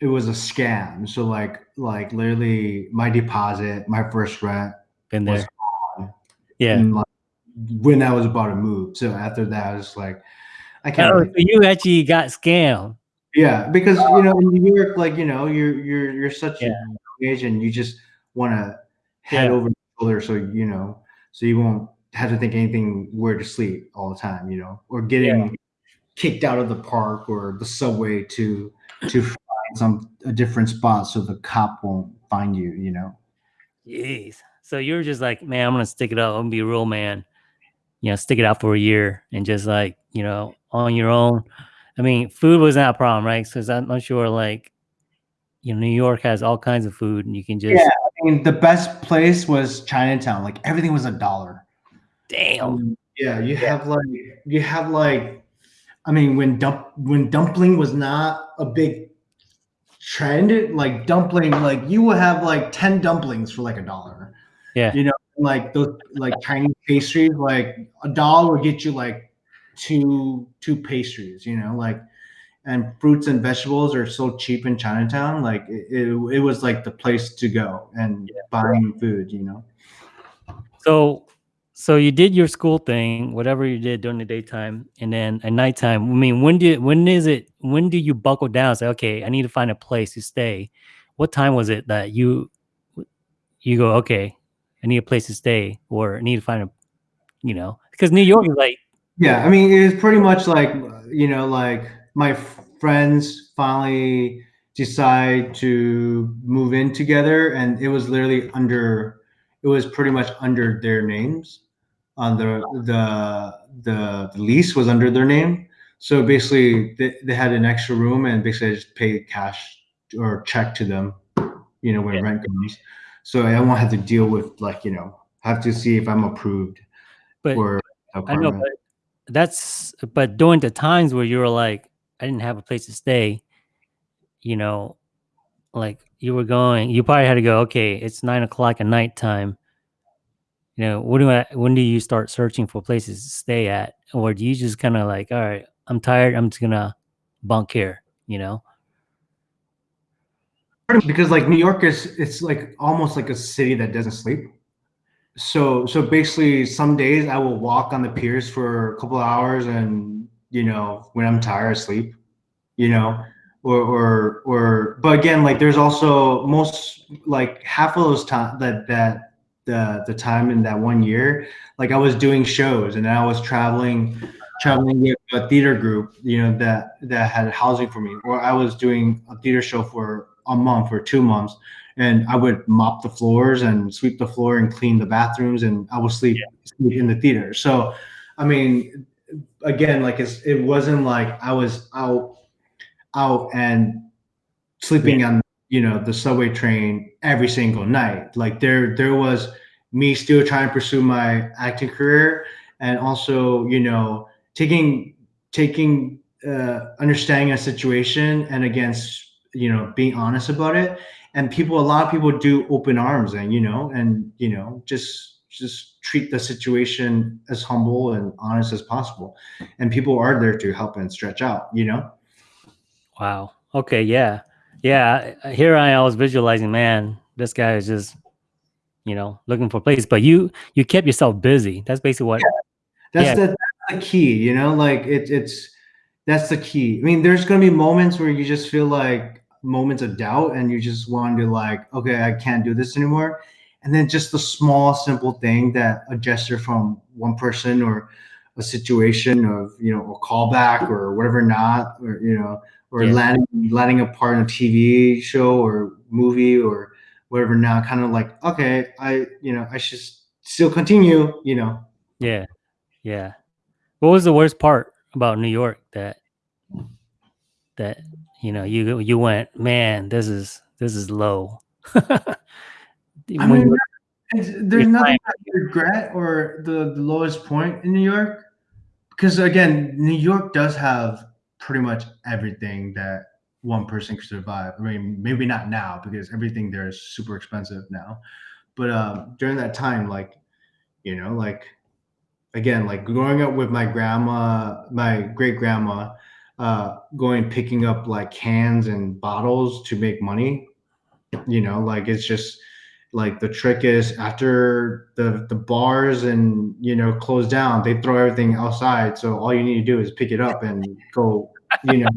it was a scam. So like like literally my deposit, my first rent Been was there. gone Yeah. and, like, when I was about to move. So after that, I was like, I can't. Oh, really- so you actually got scammed. Yeah, because you know in New York, like you know, you're you're you're such Yeah. a young age, and you just want to head Yeah. over your shoulder, so you know, so you won't have to think anything where to sleep all the time, you know, or getting kicked out of the park or the subway to to find some a different spot so the cop won't find you, you know. Jeez. So you're just like, man, I'm gonna stick it out. I'm gonna be a real man. You know, stick it out for a year and just like, you know, on your own. I mean, food was not a problem, right? Because I'm not sure, like, you know, New York has all kinds of food, and you can just, Yeah. I mean, the best place was Chinatown. Like everything was a dollar. damn, Um, yeah, you have like you have like, I mean, when dump when dumpling was not a big trend, like dumpling, like you would have like ten dumplings for like a dollar. Yeah. you know, like those like Chinese pastries, like a dollar would get you like two two pastries. You know, like and fruits and vegetables are so cheap in Chinatown. Like it, it, it was like the place to go and buying food. You know. So, so you did your school thing, whatever you did during the daytime, and then at nighttime. I mean, when did when is it? When do you buckle down? and Say, okay, I need to find a place to stay. What time was it that you you go? Okay, I need a place to stay, or I need to find a, you know, because New York is like, Yeah, I mean, it was pretty much like you know, like my friends finally decide to move in together, and it was literally under. It was pretty much under their names. On the the the, the lease was under their name, so basically they, they had an extra room, and basically I just paid cash or check to them, you know, when Yeah. rent comes. So I won't have to deal with like you know have to see if I'm approved but for I know, but that's but during the times where you were like, I didn't have a place to stay, you know, like you were going, you probably had to go. Okay, it's nine o'clock at nighttime. You know, what do I? When do you start searching for places to stay at, or do you just kind of like, all right, I'm tired, I'm just gonna bunk here. You know? because like New York is it's like almost like a city that doesn't sleep. So so basically some days I will walk on the piers for a couple of hours and you know when I'm tired I sleep, you know, or or or but again like there's also most like half of those time that that the the time in that one year like I was doing shows and I was traveling traveling with a theater group you know that that had housing for me or I was doing a theater show for a month or two months and I would mop the floors and sweep the floor and clean the bathrooms and I would sleep, sleep in the theater. So, I mean, again, like it's, it wasn't like I was out, out and sleeping on, you know, the subway train every single night. Like there, there was me still trying to pursue my acting career and also, you know, taking, taking, uh, understanding a situation and against, you know, being honest about it and people a lot of people do open arms and you know and you know just just treat the situation as humble and honest as possible and people are there to help and stretch out you know Wow. Okay. Yeah. Yeah. Here I was visualizing, man, this guy is just, you know, looking for place. But you you kept yourself busy. That's basically what. that's Yeah. the that's the key you know like it, it's that's the key i mean there's going to be moments where you just feel like moments of doubt and you just want to like okay i can't do this anymore and then just the small simple thing that a gesture from one person or a situation of you know a callback or whatever not or you know or Yeah. landing landing a part in a TV show or movie or whatever. Now, kind of like okay, I you know I should still continue. You know, Yeah. Yeah. What was the worst part about New York that that you know you you went, man, this is this is low. I mean, there's nothing I regret or the, the lowest point in New York, because again, New York does have pretty much everything that one person could survive. I mean, maybe not now because everything there is super expensive now, but um, during that time, like you know, like again, like growing up with my grandma, my great grandma, uh, going picking up like cans and bottles to make money. You know, like it's just like the trick is after the the bars and you know close down, they throw everything outside. So all you need to do is pick it up and go, you know,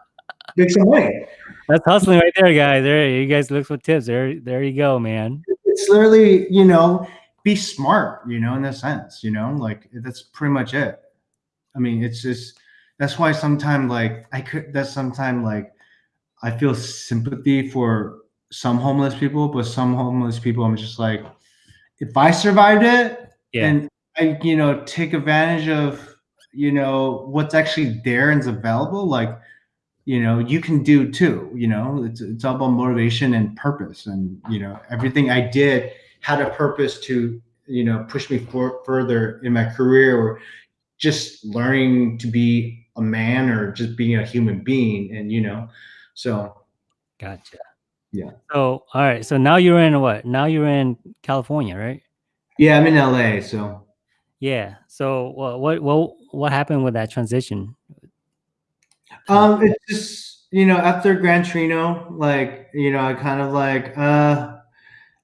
make some money. that's hustling right there, guys. There, you guys look for tips. There, there you go, man. It's literally, you know, be smart, you know, in a sense, you know, like that's pretty much it. I mean, it's just that's why sometimes like I could that's sometimes like I feel sympathy for some homeless people, but some homeless people I'm just like, if I survived it Yeah. and I, you know, take advantage of, you know, what's actually there and is available, like, you know, you can do too. You know, it's it's all about motivation and purpose, and you know, everything I did had a purpose to, you know, push me for, further in my career, or just learning to be a man, or just being a human being, and you know, so Gotcha. Yeah. So, all right. So now you're in what? Now you're in California, right? yeah, I'm in LA, so Yeah. So, what what what what happened with that transition? Um, it's just you know after Gran Torino, like you know, I kind of like uh,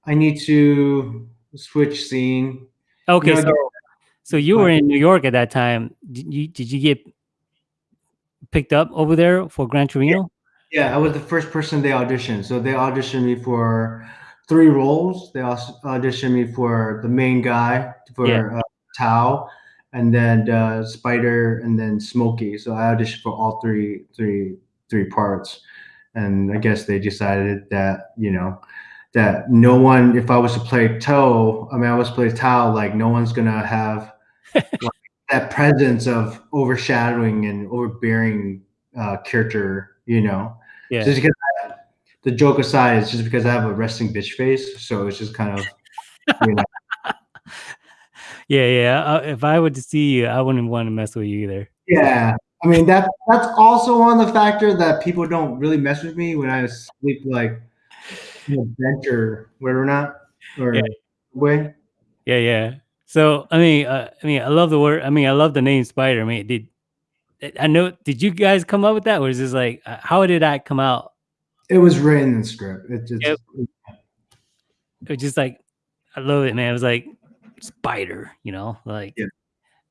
I need to switch scene. Okay. know, so, so you were in New York at that time. Did you did you get picked up over there for Gran Torino? Yeah, I was the first person they auditioned. So they auditioned me for three roles. They also auditioned me for the main guy for Yeah. uh, Thao, and then uh, Spider, and then Smokey. So I auditioned for all three, three, three parts. And I guess they decided that you know that no one, if I was to play Toe, I mean, I was to play Thao, like no one's gonna have like, that presence of overshadowing and overbearing uh, character. You know, Yeah. just because I, the joke aside, it's just because I have a resting bitch face, so it's just kind of you know. Yeah, yeah. Uh, if I were to see you, I wouldn't want to mess with you either. Yeah, I mean that that's also one of the factors that people don't really mess with me when I sleep like in a bench or whatever not or Yeah. way. Yeah, yeah. So, I mean, uh, I mean, I love the word. I mean, I love the name Spider. I mean, did I know? Did you guys come up with that, or is this like uh, how did that come out? It was written in the script. It just Yep. It was just like I love it, man. It was like Spider, you know, like. Yeah.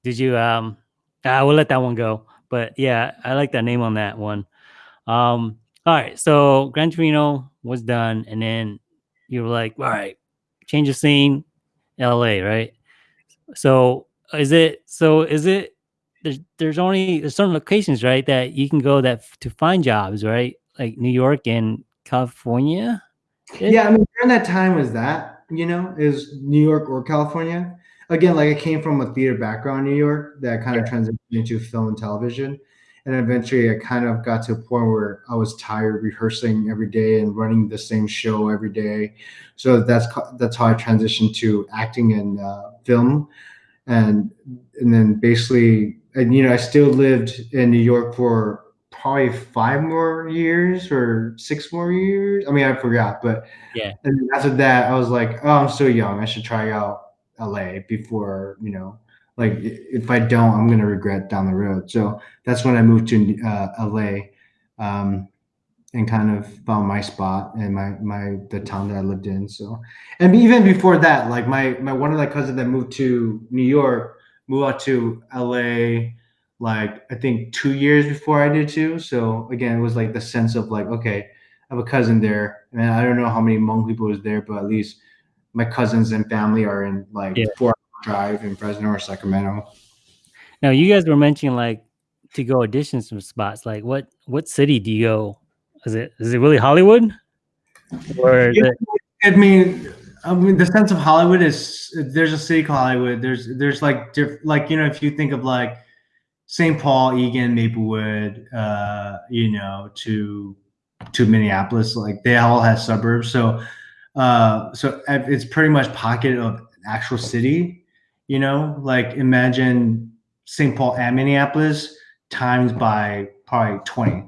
Did you? Um, I will let that one go. But yeah, I like that name on that one. Um, all right, so Gran Torino was done, and then you were like, all right, change of scene, L.A. Right? So is it? So is it? There's there's only there's certain locations, right, that you can go that to find jobs, right? Like New York and California. yeah. I mean, during that time was that you know is New York or California. Again, like I came from a theater background in New York that kind of transitioned into film and television. And eventually I kind of got to a point where I was tired rehearsing every day and running the same show every day. So that's that's how I transitioned to acting and uh, film. And and then basically and you know I still lived in New York for probably five more years or six more years. I mean I forgot, but Yeah. and after that I was like, oh I'm still young. I should try out LA before, you know, like if I don't, I'm gonna regret down the road. So that's when I moved to uh, LA, um, and kind of found my spot and my my the town that I lived in. So, and even before that, like my my one of my cousins that moved to New York moved out to LA, like I think two years before I did too. So again, it was like the sense of like, okay, I have a cousin there, and I don't know how many Hmong people is there, but at least my cousins and family are in like Yeah. four drive in Fresno or Sacramento. Now you guys were mentioning like to go audition some spots? Like what what city do you go? Is it is it really Hollywood? Or is Yeah. it, I mean, I mean, the sense of Hollywood is there's a city called Hollywood. There's there's like diff, like you know if you think of like St. Paul, Eagan, Maplewood, uh, you know, to to Minneapolis, like they all have suburbs. So uh, so it's pretty much pocket of actual city. You know, like imagine St. Paul and Minneapolis times by probably twenty.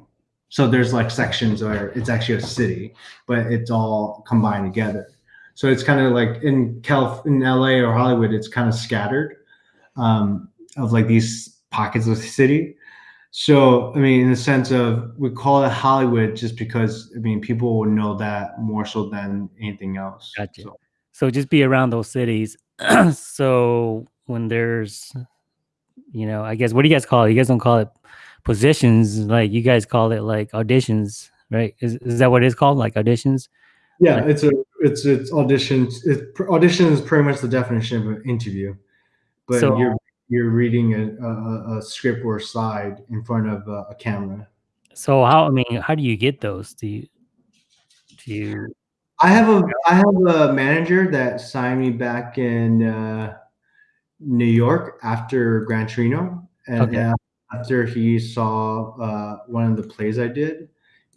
So there's like sections where it's actually a city, but it's all combined together. So it's kind of like in Calif- in LA or Hollywood, it's kind of scattered um, of like these pockets of the city. So I mean, in the sense of we call it Hollywood just because I mean people will know that more so than anything else. Gotcha. So, so just be around those cities. so when there's, you know, I guess what do you guys call it? You guys don't call it positions, like you guys call it like auditions, right? Is is that what it's called? Like auditions? yeah, Like- it's a it's it's auditions. It, audition is pretty much the definition of an interview, but So- you're you're reading a, a, a script or a slide in front of a, a camera. So how I mean, how do you get those? Do you do you I have a I have a manager that signed me back in uh, New York after Gran Torino, and Okay. after he saw uh, one of the plays I did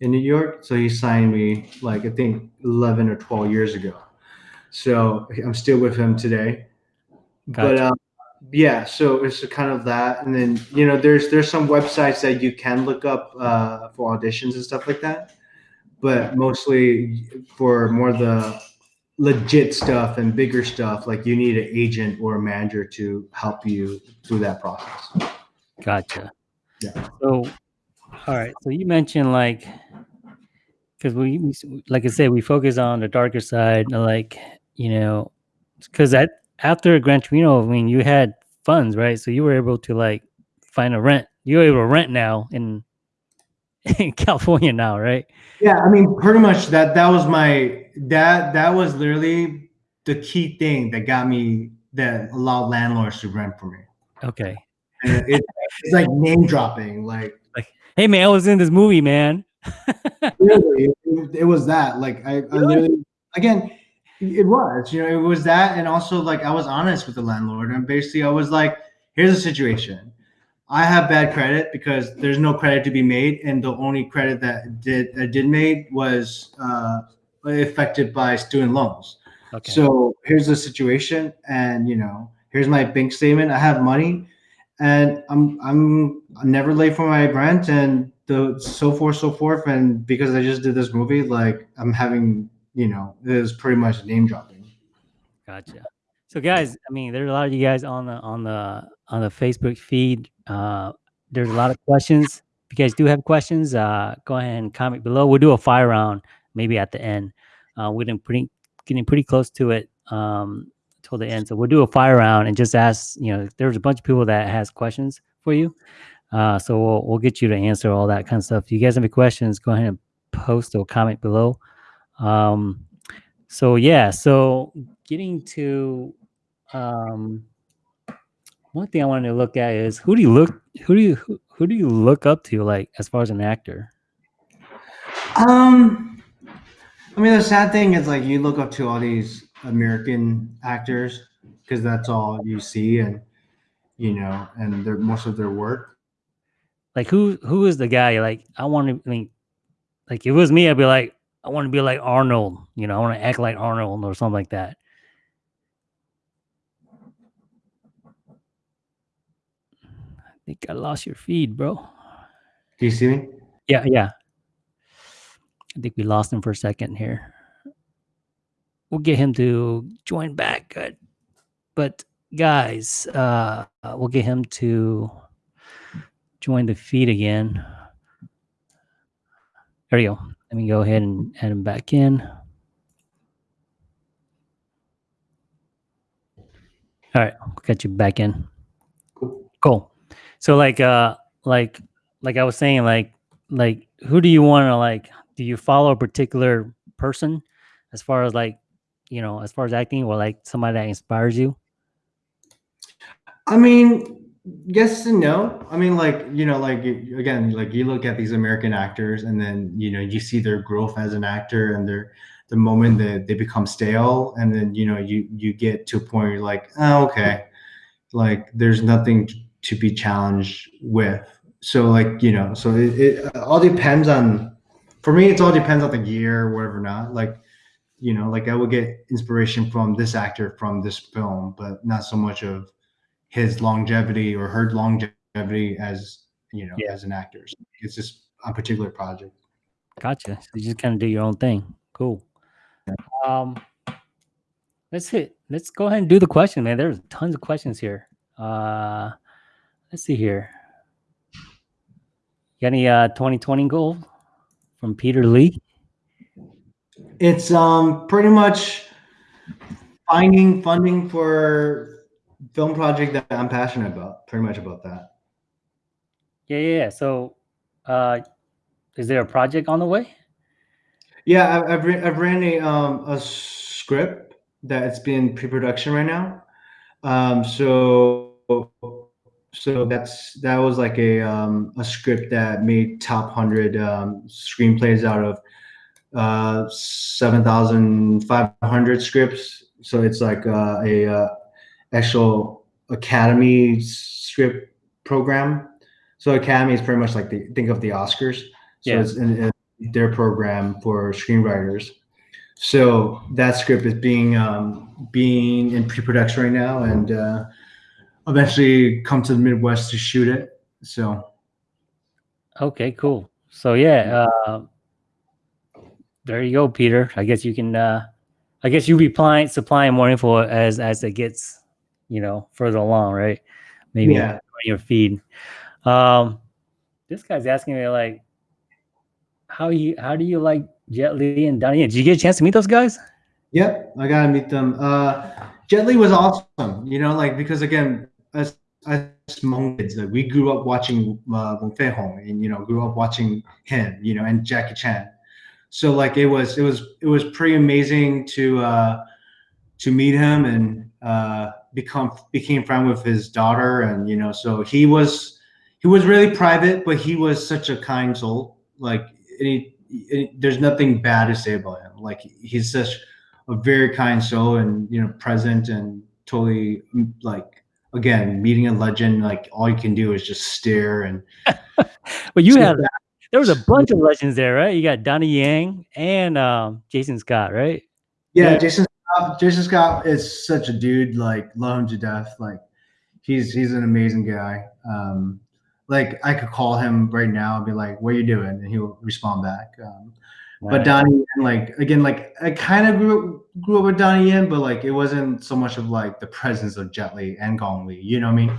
in New York, so he signed me like I think eleven or twelve years ago. So I'm still with him today, but Gotcha. um, yeah, so it's kind of that, and then you know there's there's some websites that you can look up uh, for auditions and stuff like that but mostly for more the legit stuff and bigger stuff like you need an agent or a manager to help you through that process Gotcha. Yeah. So, all right. So you mentioned like, because we, we, like I said, we focus on the darker side, uh, like you know, because that after Gran Torino, I mean, you had funds, right? So you were able to like find a rent. You're able to rent now in in California now, right? yeah i mean pretty much that that was my that that was literally the key thing that got me that allowed landlords to rent for me Okay. it, it's like name dropping like like Hey man, I was in this movie, man. Literally, it, it was that. Like I, I literally again, it was. You know, it was that, and also like I was honest with the landlord, and basically I was like, "Here's the situation. I have bad credit because there's no credit to be made, and the only credit that did did made was uh, affected by student loans. Okay. So here's the situation, and you know, here's my bank statement. I have money, and I'm I'm I'm never late for my rent, and the so forth, so forth. And because I just did this movie, like I'm having, you know, it was pretty much name dropping. Gotcha. So guys, I mean, there's a lot of you guys on the on the on the Facebook feed. Uh, there's a lot of questions. If you guys do have questions, uh, go ahead and comment below. We'll do a fire round maybe at the end. Uh, we're getting pretty getting pretty close to it um, till the end. So we'll do a fire round and just ask. You know, there's a bunch of people that has questions for you. Uh, so we'll we'll get you to answer all that kind of stuff. If you guys have any questions, go ahead and post or comment below. Um, so yeah, so getting to um one thing I wanted to look at is who do you look who do you who, who do you look up to like as far as an actor? Um, I mean, the sad thing is like you look up to all these American actors because that's all you see, and you know, and they're most of their work. Like who who is the guy like I want to I mean like if it was me I'd be like I want to be like Arnold, you know, I want to act like Arnold or something like that. I think I lost your feed, bro. Do you see me? Yeah, yeah. I think we lost him for a second here. We'll get him to join back. Good. But guys, uh, uh, we'll get him to join the feed again. There you go. Let me go ahead and add them back in. All right, we'll get you back in. Cool. Cool. So like uh like like I was saying like like who do you want to like do you follow a particular person as far as like you know as far as acting or like somebody that inspires you? I mean, Yes and no. I mean, like you know, like again, like you look at these American actors, and then you know you see their growth as an actor, and their the moment that they become stale, and then you know you you get to a point where you're like, oh, okay, like there's nothing to be challenged with. So like you know, so it, it uh, all depends on. For me, it's all depends on the year, whatever. Not like you know, like I would get inspiration from this actor from this film, but not so much of his longevity or her longevity as you know Yeah. as an actor. So it's just a particular project. Gotcha. So you just kind of do your own thing. Cool. Um, let's hit. Let's go ahead and do the question, man. There's tons of questions here. Uh, let's see here. You got any uh 2020 goal from Peter Lee? It's um pretty much finding funding for film project that I'm passionate about. Pretty much about that. Yeah, yeah. yeah. So, uh, is there a project on the way? Yeah, I've I've, re- I've ran a um a script that it's been pre-production right now. Um, so so that's that was like a um a script that made top hundred um screenplays out of uh 7,500 scripts. So it's like uh, a uh, actual Academy script program. So Academy is pretty much like the think of the Oscars. So Yeah. it's in, in their program for screenwriters. So that script is being um, being in pre-production right now, and uh, eventually come to the Midwest to shoot it. So Okay, cool. So yeah, uh, there you go, Peter. I guess you can. Uh, I guess you'll be supplying more info as as it gets, you know, further along, right? Maybe yeah, on your feed. Um, this guy's asking me like, how you how do you like Jet Li and Donnie? Did you get a chance to meet those guys? Yep, I gotta meet them. Uh, Jet Li was awesome, you know, like because again, as as small kids, like, we grew up watching uh, Wong Fei Hong, and you know, grew up watching him, you know, and Jackie Chan. So like it was, it was, it was pretty amazing to uh, to meet him and uh, become became friend with his daughter, and you know, so he was he was really private, but he was such a kind soul. Like there's nothing bad to say about him. Like he's such a very kind soul and you know present and totally like again meeting a legend like all you can do is just stare and Well, you sit had there was a bunch of legends there, right? You got Donnie Yen and um, Jason Scott, right? yeah Yeah. jason scott, jason scott is such a dude like love him to death like he's he's an amazing guy um like i could call him right now and be like what are you doing and he'll respond back um but Donnie like again, like I kind of grew grew up with Donnie Yen, but like it wasn't so much of like the presence of Jet Li and Gong Li. You know what I mean?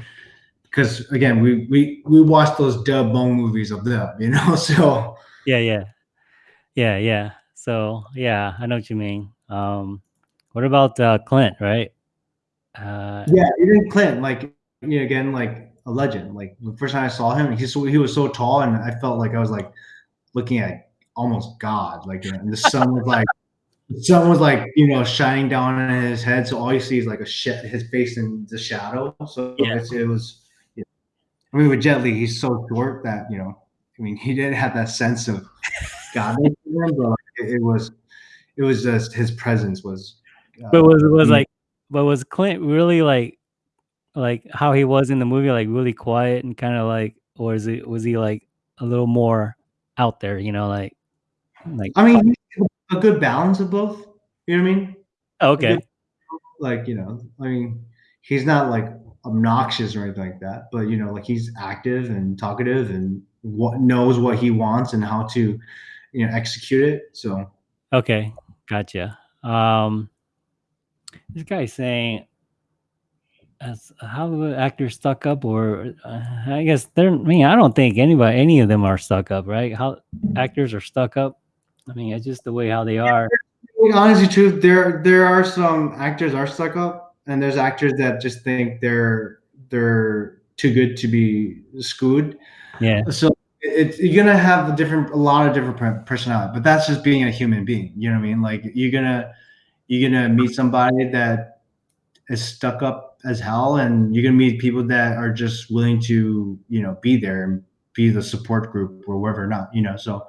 Because again, we we we watched those dub bone movies of them. You know, so Yeah, yeah, yeah, yeah. So yeah, I know what you mean. Um, what about uh, Clint? Right? Uh, yeah, even Clint, like you know, again, like a legend. Like the first time I saw him, he's so, he was so tall, and I felt like I was like looking at almost God. Like, and the sun was like. The sun was like you know shining down on his head, so all you see is like a shit his face in the shadow. So Yeah. it was. I mean, with Jet Li, he's so short that you know. I mean, he didn't have that sense of God, but it, it was, it was just his presence was. Uh, but was was mm. like, but was Clint really like, like how he was in the movie, like really quiet and kind of like, or is it was he like a little more out there? You know, like, like I mean, a good balance of both. You know what I mean? oh, okay, Like you know, I mean, he's not like obnoxious or anything like that, but you know, like he's active and talkative and what knows what he wants and how to, you know, execute it. So okay, gotcha. Um, this guy's saying, as how do actors stuck up, or uh, I guess they're. I mean, I don't think anybody, any of them are stuck up, right? How actors are stuck up. I mean, it's just the way how they are. Honestly, truth, there there are some actors are stuck up, and there's actors that just think they're they're too good to be screwed. Yeah, So it's you're gonna have a different, a lot of different personality, but that's just being a human being. You know what I mean? Like you're gonna you're gonna meet somebody that is stuck up as hell, and you're gonna meet people that are just willing to you know be there and be the support group or whatever not you know so.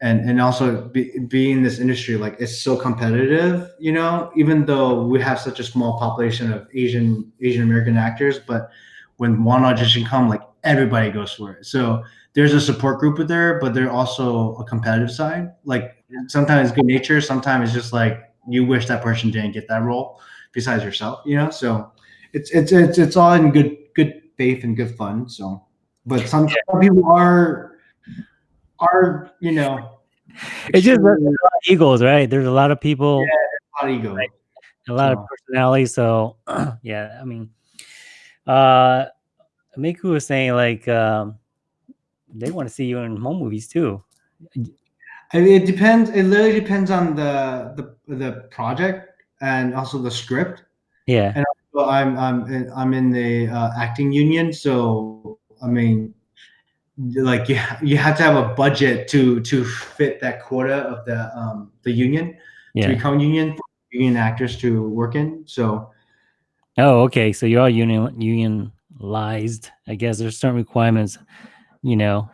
And and also be, being in this industry like it's so competitive you know even though we have such a small population of asian asian american actors but when one audition come like everybody goes for it. So there's a support group there but there's also a competitive side. Like sometimes good nature sometimes it's just like you wish that person didn't get that role besides yourself you know so it's it's it's, it's all in good good faith and good fun so but some, some people are are you know it's just a lot of egos, right? There's a lot of people. Yeah, a lot of ego. Right? A lot so. of personality. So yeah, I mean, uh, Miku was saying like um, they want to see you in Hmong movies too. I mean, it depends. It literally depends on the the the project and also the script. Yeah. And also I'm I'm I'm in the uh, acting union, so I mean, like you, you have to have a budget to to fit that quota of the um the union yeah. to become union union actors to work in so oh okay so you're all union unionized i guess there's certain requirements you know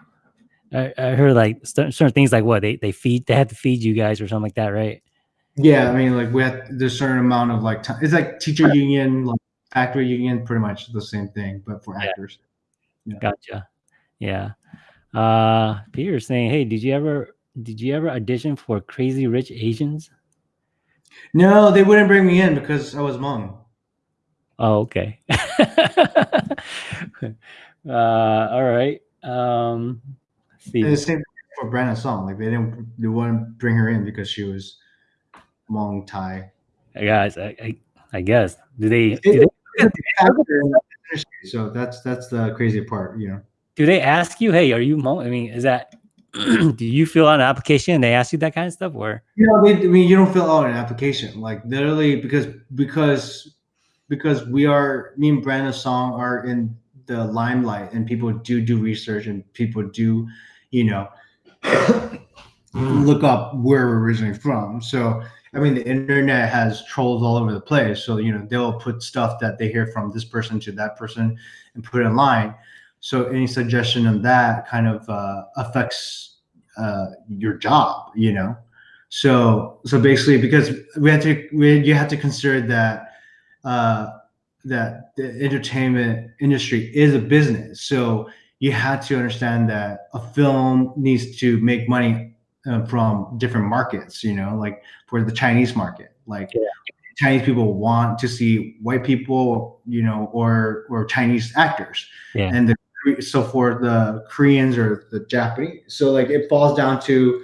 i, I heard like certain things like what they, they feed they have to feed you guys or something like that right yeah i mean like we have there's certain amount of like time it's like teacher union like actor union pretty much the same thing but for actors yeah. gotcha yeah. Uh, Peter saying, "Hey, did you ever did you ever audition for Crazy Rich Asians?" No, they wouldn't bring me in because I was Hmong. Oh, okay. uh, all right. Um, the same for Brenda Song. Like they didn't they wouldn't bring her in because she was Hmong Thai. Guys, I, I, I guess do they? Do they so that's that's the crazy part, you know do they ask you, hey, are you I mean, is that do you fill out an application and they ask you that kind of stuff or you know, they, I mean you don't fill out an application. Like literally because because because we are me and Brenda Song are in the limelight and people do do research and people do, you know, look up where we're originally from. So I mean, the internet has trolls all over the place. So you know, they'll put stuff that they hear from this person to that person and put it online. So any suggestion on that kind of uh, affects uh, your job, you know. So so basically, because we have to, we, you have to consider that uh, that the entertainment industry is a business. So you had to understand that a film needs to make money uh, from different markets. You know, like for the Chinese market, like. Yeah. Chinese people want to see white people, you know, or or Chinese actors, yeah. and the so for the Koreans or the Japanese. So like it falls down to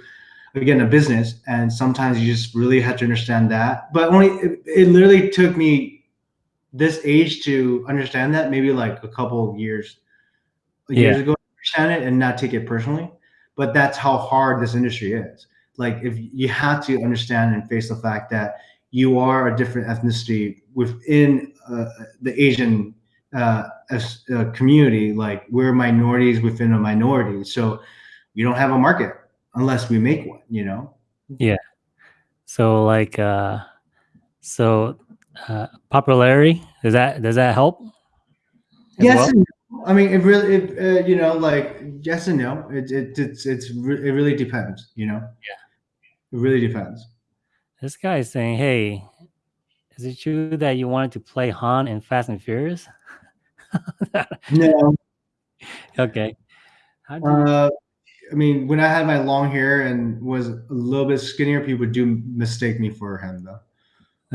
again a business, and sometimes you just really have to understand that. But only it, it literally took me this age to understand that maybe like a couple years years yeah. ago understand it and not take it personally. But that's how hard this industry is. Like if you have to understand and face the fact that you are a different ethnicity within uh, the Asian uh, as a community, like we're minorities within a minority. So you don't have a market unless we make one, you know? Yeah. So like, uh, so uh, popularity, does that, does that help? Yes. Well? I mean, it really, it, uh, you know, like yes and no. It, it it's it's it really depends. You know. Yeah. It really depends. This guy is saying, "Hey, is it true that you wanted to play Han in Fast and Furious?" no. Okay. Uh, I mean, when I had my long hair and was a little bit skinnier, people do mistake me for him, though.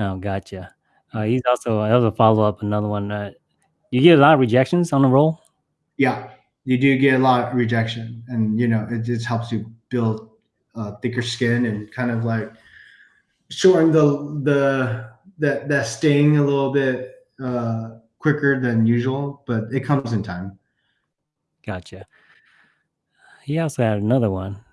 Oh, gotcha. Uh, he's also that was a follow up, another one. Uh, you get a lot of rejections on the role. Yeah, you do get a lot of rejection, and you know it just helps you build uh, thicker skin and kind of like shorten the the that that sting a little bit. Uh, quicker than usual, but it comes in time. Gotcha. He also had another one.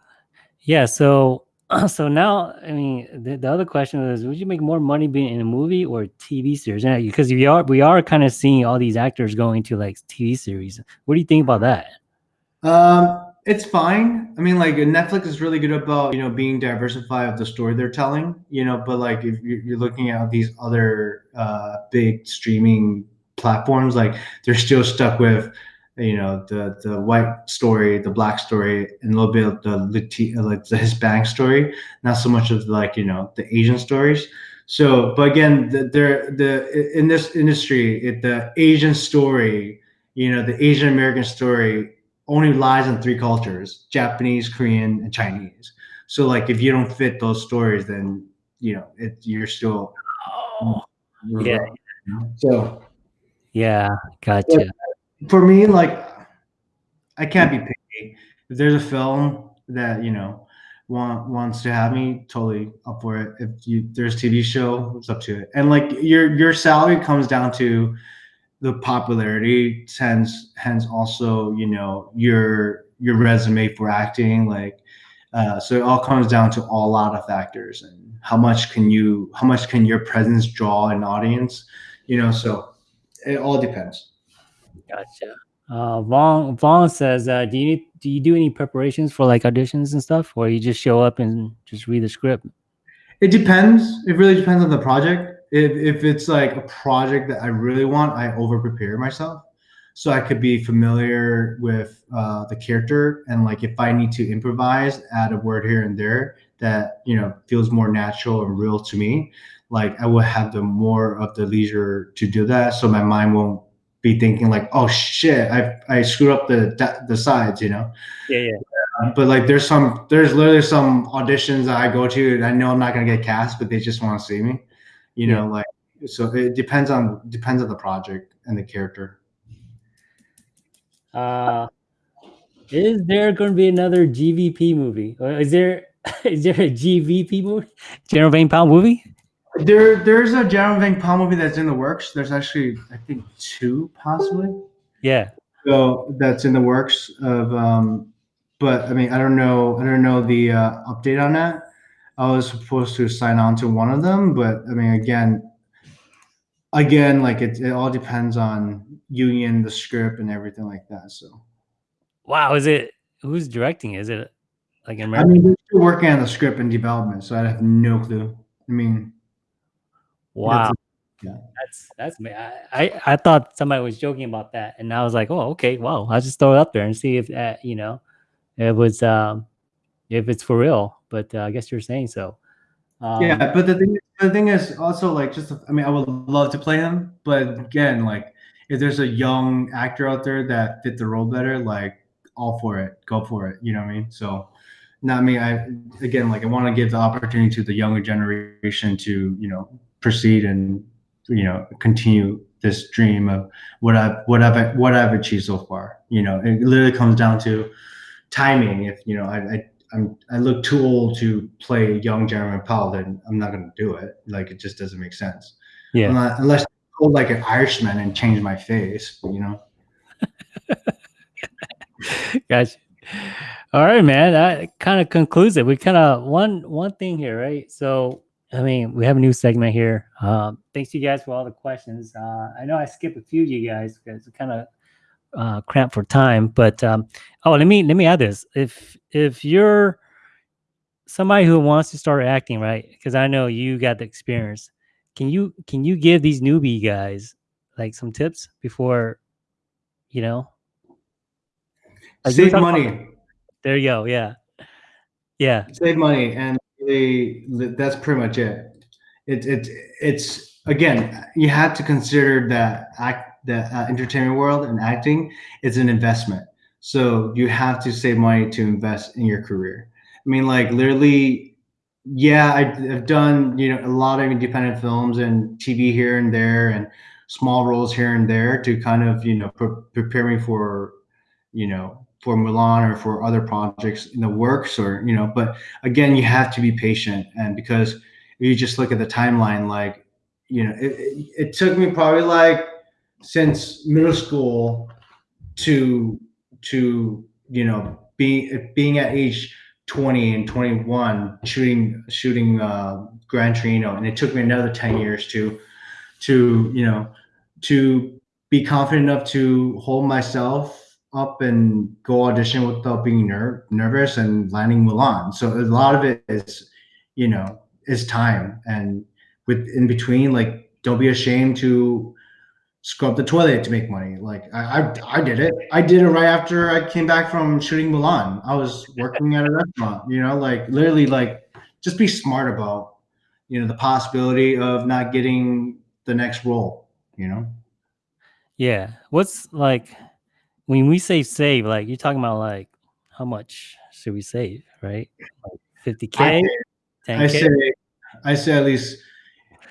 Yeah. So, so now, I mean, the, the other question is, would you make more money being in a movie or TV series? Because we are we are kind of seeing all these actors going to like TV series. What do you think about that? Um, it's fine. I mean, like Netflix is really good about you know being diversified of the story they're telling. You know, but like if you're looking at these other uh, big streaming platforms, like they're still stuck with you know the the white story, the black story, and a little bit of the Latino, uh, like the Hispanic story, not so much of like you know the Asian stories. So, but again, the, the, the in this industry, it, the Asian story, you know, the Asian American story only lies in three cultures: Japanese, Korean, and Chinese. So, like, if you don't fit those stories, then you know, it, you're still. Oh, yeah. So. Yeah, gotcha. For me, like, I can't be picky. If there's a film that you know want wants to have me, totally up for it. If you there's TV show, it's up to it. And like your your salary comes down to the popularity, hence hence also you know your your resume for acting, like uh, so it all comes down to a lot of factors and how much can you how much can your presence draw an audience, you know. So it all depends. Gotcha. Uh, Vaughn Vaughn says, uh, "Do you need, do you do any preparations for like auditions and stuff, or you just show up and just read the script?" It depends. It really depends on the project. If if it's like a project that I really want, I over prepare myself, so I could be familiar with uh, the character and like if I need to improvise, add a word here and there that you know feels more natural and real to me. Like I will have the more of the leisure to do that, so my mind won't be thinking like, oh shit, I I screwed up the the sides, you know. Yeah, yeah. Um, but like, there's some, there's literally some auditions that I go to, and I know I'm not gonna get cast, but they just want to see me, you know. Like, so it depends on depends on the project and the character. Uh, is there going to be another GVP movie? Or is there is there a GVP movie? General Vang Pao movie? There, there's a General Vang Pao movie that's in the works. There's actually, I think, two possibly. Yeah. So that's in the works of, um, but I mean, I don't know, I don't know the uh, update on that. I was supposed to sign on to one of them, but I mean, again, again, like it, it all depends on union, the script, and everything like that. So. Wow, is it who's directing? Is it like American? I mean, we're still working on the script and development, so I have no clue. I mean, Wow. Yeah. That's that's me. I, I, thought somebody was joking about that, and I was like, oh, okay, wow. I'll just throw it up there and see if that, you know, it was um, if it's for real. But uh, I guess you're saying so. Um, yeah, but the thing the thing is also like just I mean I would love to play him, but again, like if there's a young actor out there that fit the role better, like all for it, go for it. You know what I mean? So not me. I again like I want to give the opportunity to the younger generation to you know proceed and you know continue this dream of what I've what I've what I've achieved so far. You know, it literally comes down to timing. If you know, I, I I'm I look too old to play young Jeremy Powell, then I'm not going to do it. Like it just doesn't make sense. Yeah. Not, unless I hold like an Irishman and change my face, you know. gotcha. All right, man. That kind of concludes it. We kind of one one thing here, right? So I mean, we have a new segment here. Um, thanks to you guys for all the questions. Uh, I know I skipped a few of you guys because it's kind of uh, cramped for time. But um, oh, let me let me add this: if if you're somebody who wants to start acting, right? Because I know you got the experience. Can you can you give these newbie guys like some tips before, you know? Save money. About, there you go. Yeah, yeah. Save money and they that's pretty much it. It's it's it's again you have to consider that act the uh, entertainment world and acting is an investment. So you have to save money to invest in your career. I mean, like literally, yeah, I've done you know a lot of independent films and TV here and there and small roles here and there to kind of you know pre- prepare me for you know for Mulan or for other projects in the works or you know but again you have to be patient. And because you just look at the timeline like you know it, it, it took me probably like since middle school to to you know being being at age 20 and 21 shooting shooting uh Gran Torino. And it took me another 10 years to to you know to be confident enough to hold myself up and go audition without being ner- nervous and landing Mulan. So a lot of it is, you know, is time and with in between, like don't be ashamed to scrub the toilet to make money. Like I, I, I did it. I did it right after I came back from shooting Mulan. I was working at a restaurant. You know, like literally, like just be smart about you know the possibility of not getting the next role. You know. Yeah. What's like when we say save? Like you're talking about like how much should we save? Right? Like 50k. 10K? I say, I say at least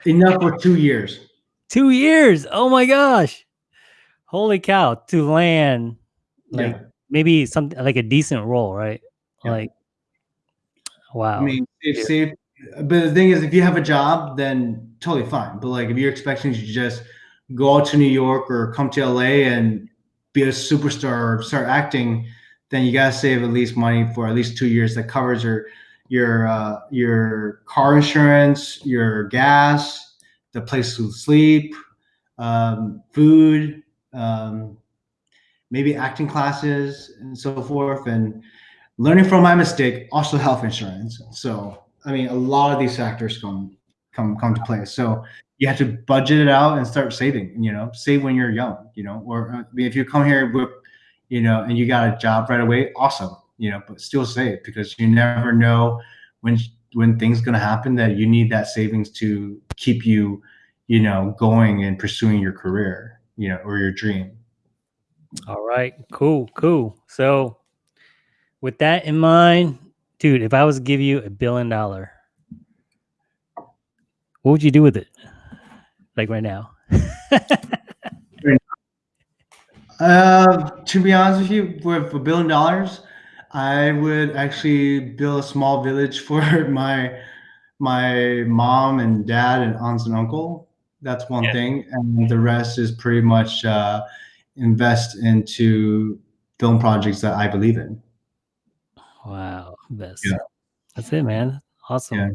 enough for two years. Two years. Oh my gosh. Holy cow. To land like yeah. maybe something like a decent role, right? Yeah. Like wow. I mean, if save, but the thing is, if you have a job, then totally fine. But like, if you're expecting to just go out to New York or come to LA and be a superstar or start acting, then you gotta save at least money for at least two years that covers your your uh, your car insurance, your gas, the place to sleep, um, food, um, maybe acting classes, and so forth. And learning from my mistake, also health insurance. So I mean, a lot of these factors come come come to play. So you have to budget it out and start saving. You know, save when you're young. You know, or uh, mean, if you come here with, you know, and you got a job right away, awesome. You know, but still save because you never know when when things gonna happen that you need that savings to keep you, you know, going and pursuing your career. You know, or your dream. All right, cool, cool. So, with that in mind, dude, if I was to give you a billion dollar, what would you do with it? Like right now? uh, to be honest with you, with a billion dollars, I would actually build a small village for my my mom and dad and aunts and uncle. That's one Yeah. thing, and the rest is pretty much uh, invest into film projects that I believe in. Wow, best. Yeah. That's it, man. Awesome. Yeah.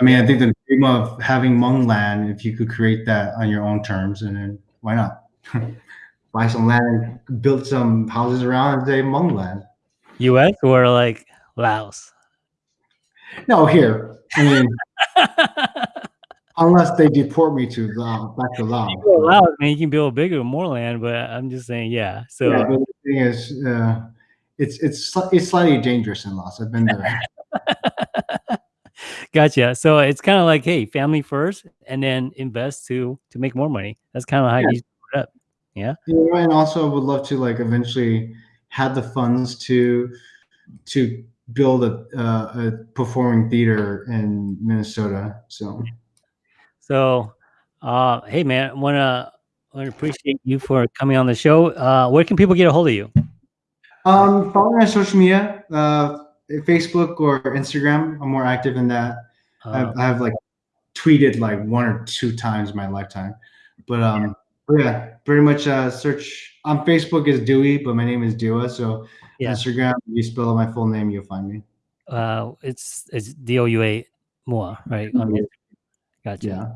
I mean, I think the dream of having Hmong land, if you could create that on your own terms, and then why not buy some land, build some houses around, and say Hmong land. US or like Laos? No, here. I mean, unless they deport me to Laos, back to Laos. Well, Laos, man, you can build bigger, more land, but I'm just saying, yeah. So Yeah, the thing is, uh, it's it's it's slightly dangerous in Laos. I've been there. gotcha. So it's kind of like, hey, family first, and then invest to to make more money. That's kind of how Yeah. you put it up. Yeah. Know, and also would love to like eventually have the funds to to build a uh, a performing theater in Minnesota. So So, uh, hey, man, wanna wanna appreciate you for coming on the show. Uh, where can people get a hold of you? um, follow me on social media, uh, Facebook or Instagram. I'm more active in that. Uh, I've, I've like tweeted like one or two times in my lifetime, but um, but yeah, pretty much uh, search on Facebook is Dewey, but my name is Doua. So Yeah. Instagram, you spell out my full name, you'll find me. uh, it's it's D O U A Moua, right? On Gotcha. Yeah.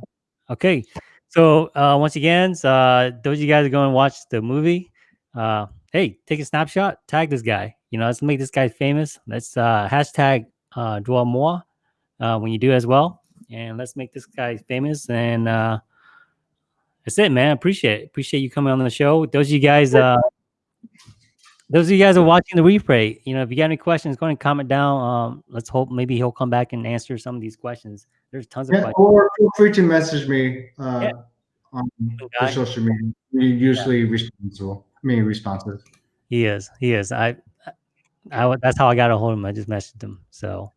Okay. So uh, once again, uh, those of you guys are going to watch the movie, uh, hey, take a snapshot, tag this guy. You know, let's make this guy famous. Let's uh, hashtag uh, draw more uh, when you do as well, and let's make this guy famous. And uh, that's it, man. Appreciate it. Appreciate you coming on the show. Those of you guys, uh, those of you guys are watching the replay. You know, if you got any questions, go ahead and comment down. Um, let's hope maybe he'll come back and answer some of these questions. There's tons of questions. or feel free to message me uh, Yeah. on social media. We usually responsible. I mean, responsive. He is. He is. I, I, that's how I got a hold of him. I just messaged him. So,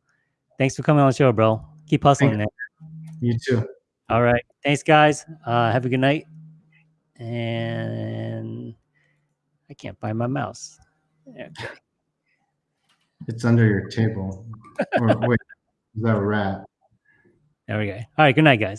thanks for coming on the show, bro. Keep hustling, man. You too. All right. Thanks, guys. Uh, have a good night. And I can't find my mouse. Okay. It's under your table. or wait, is that a rat? There we go. All right. Good night, guys.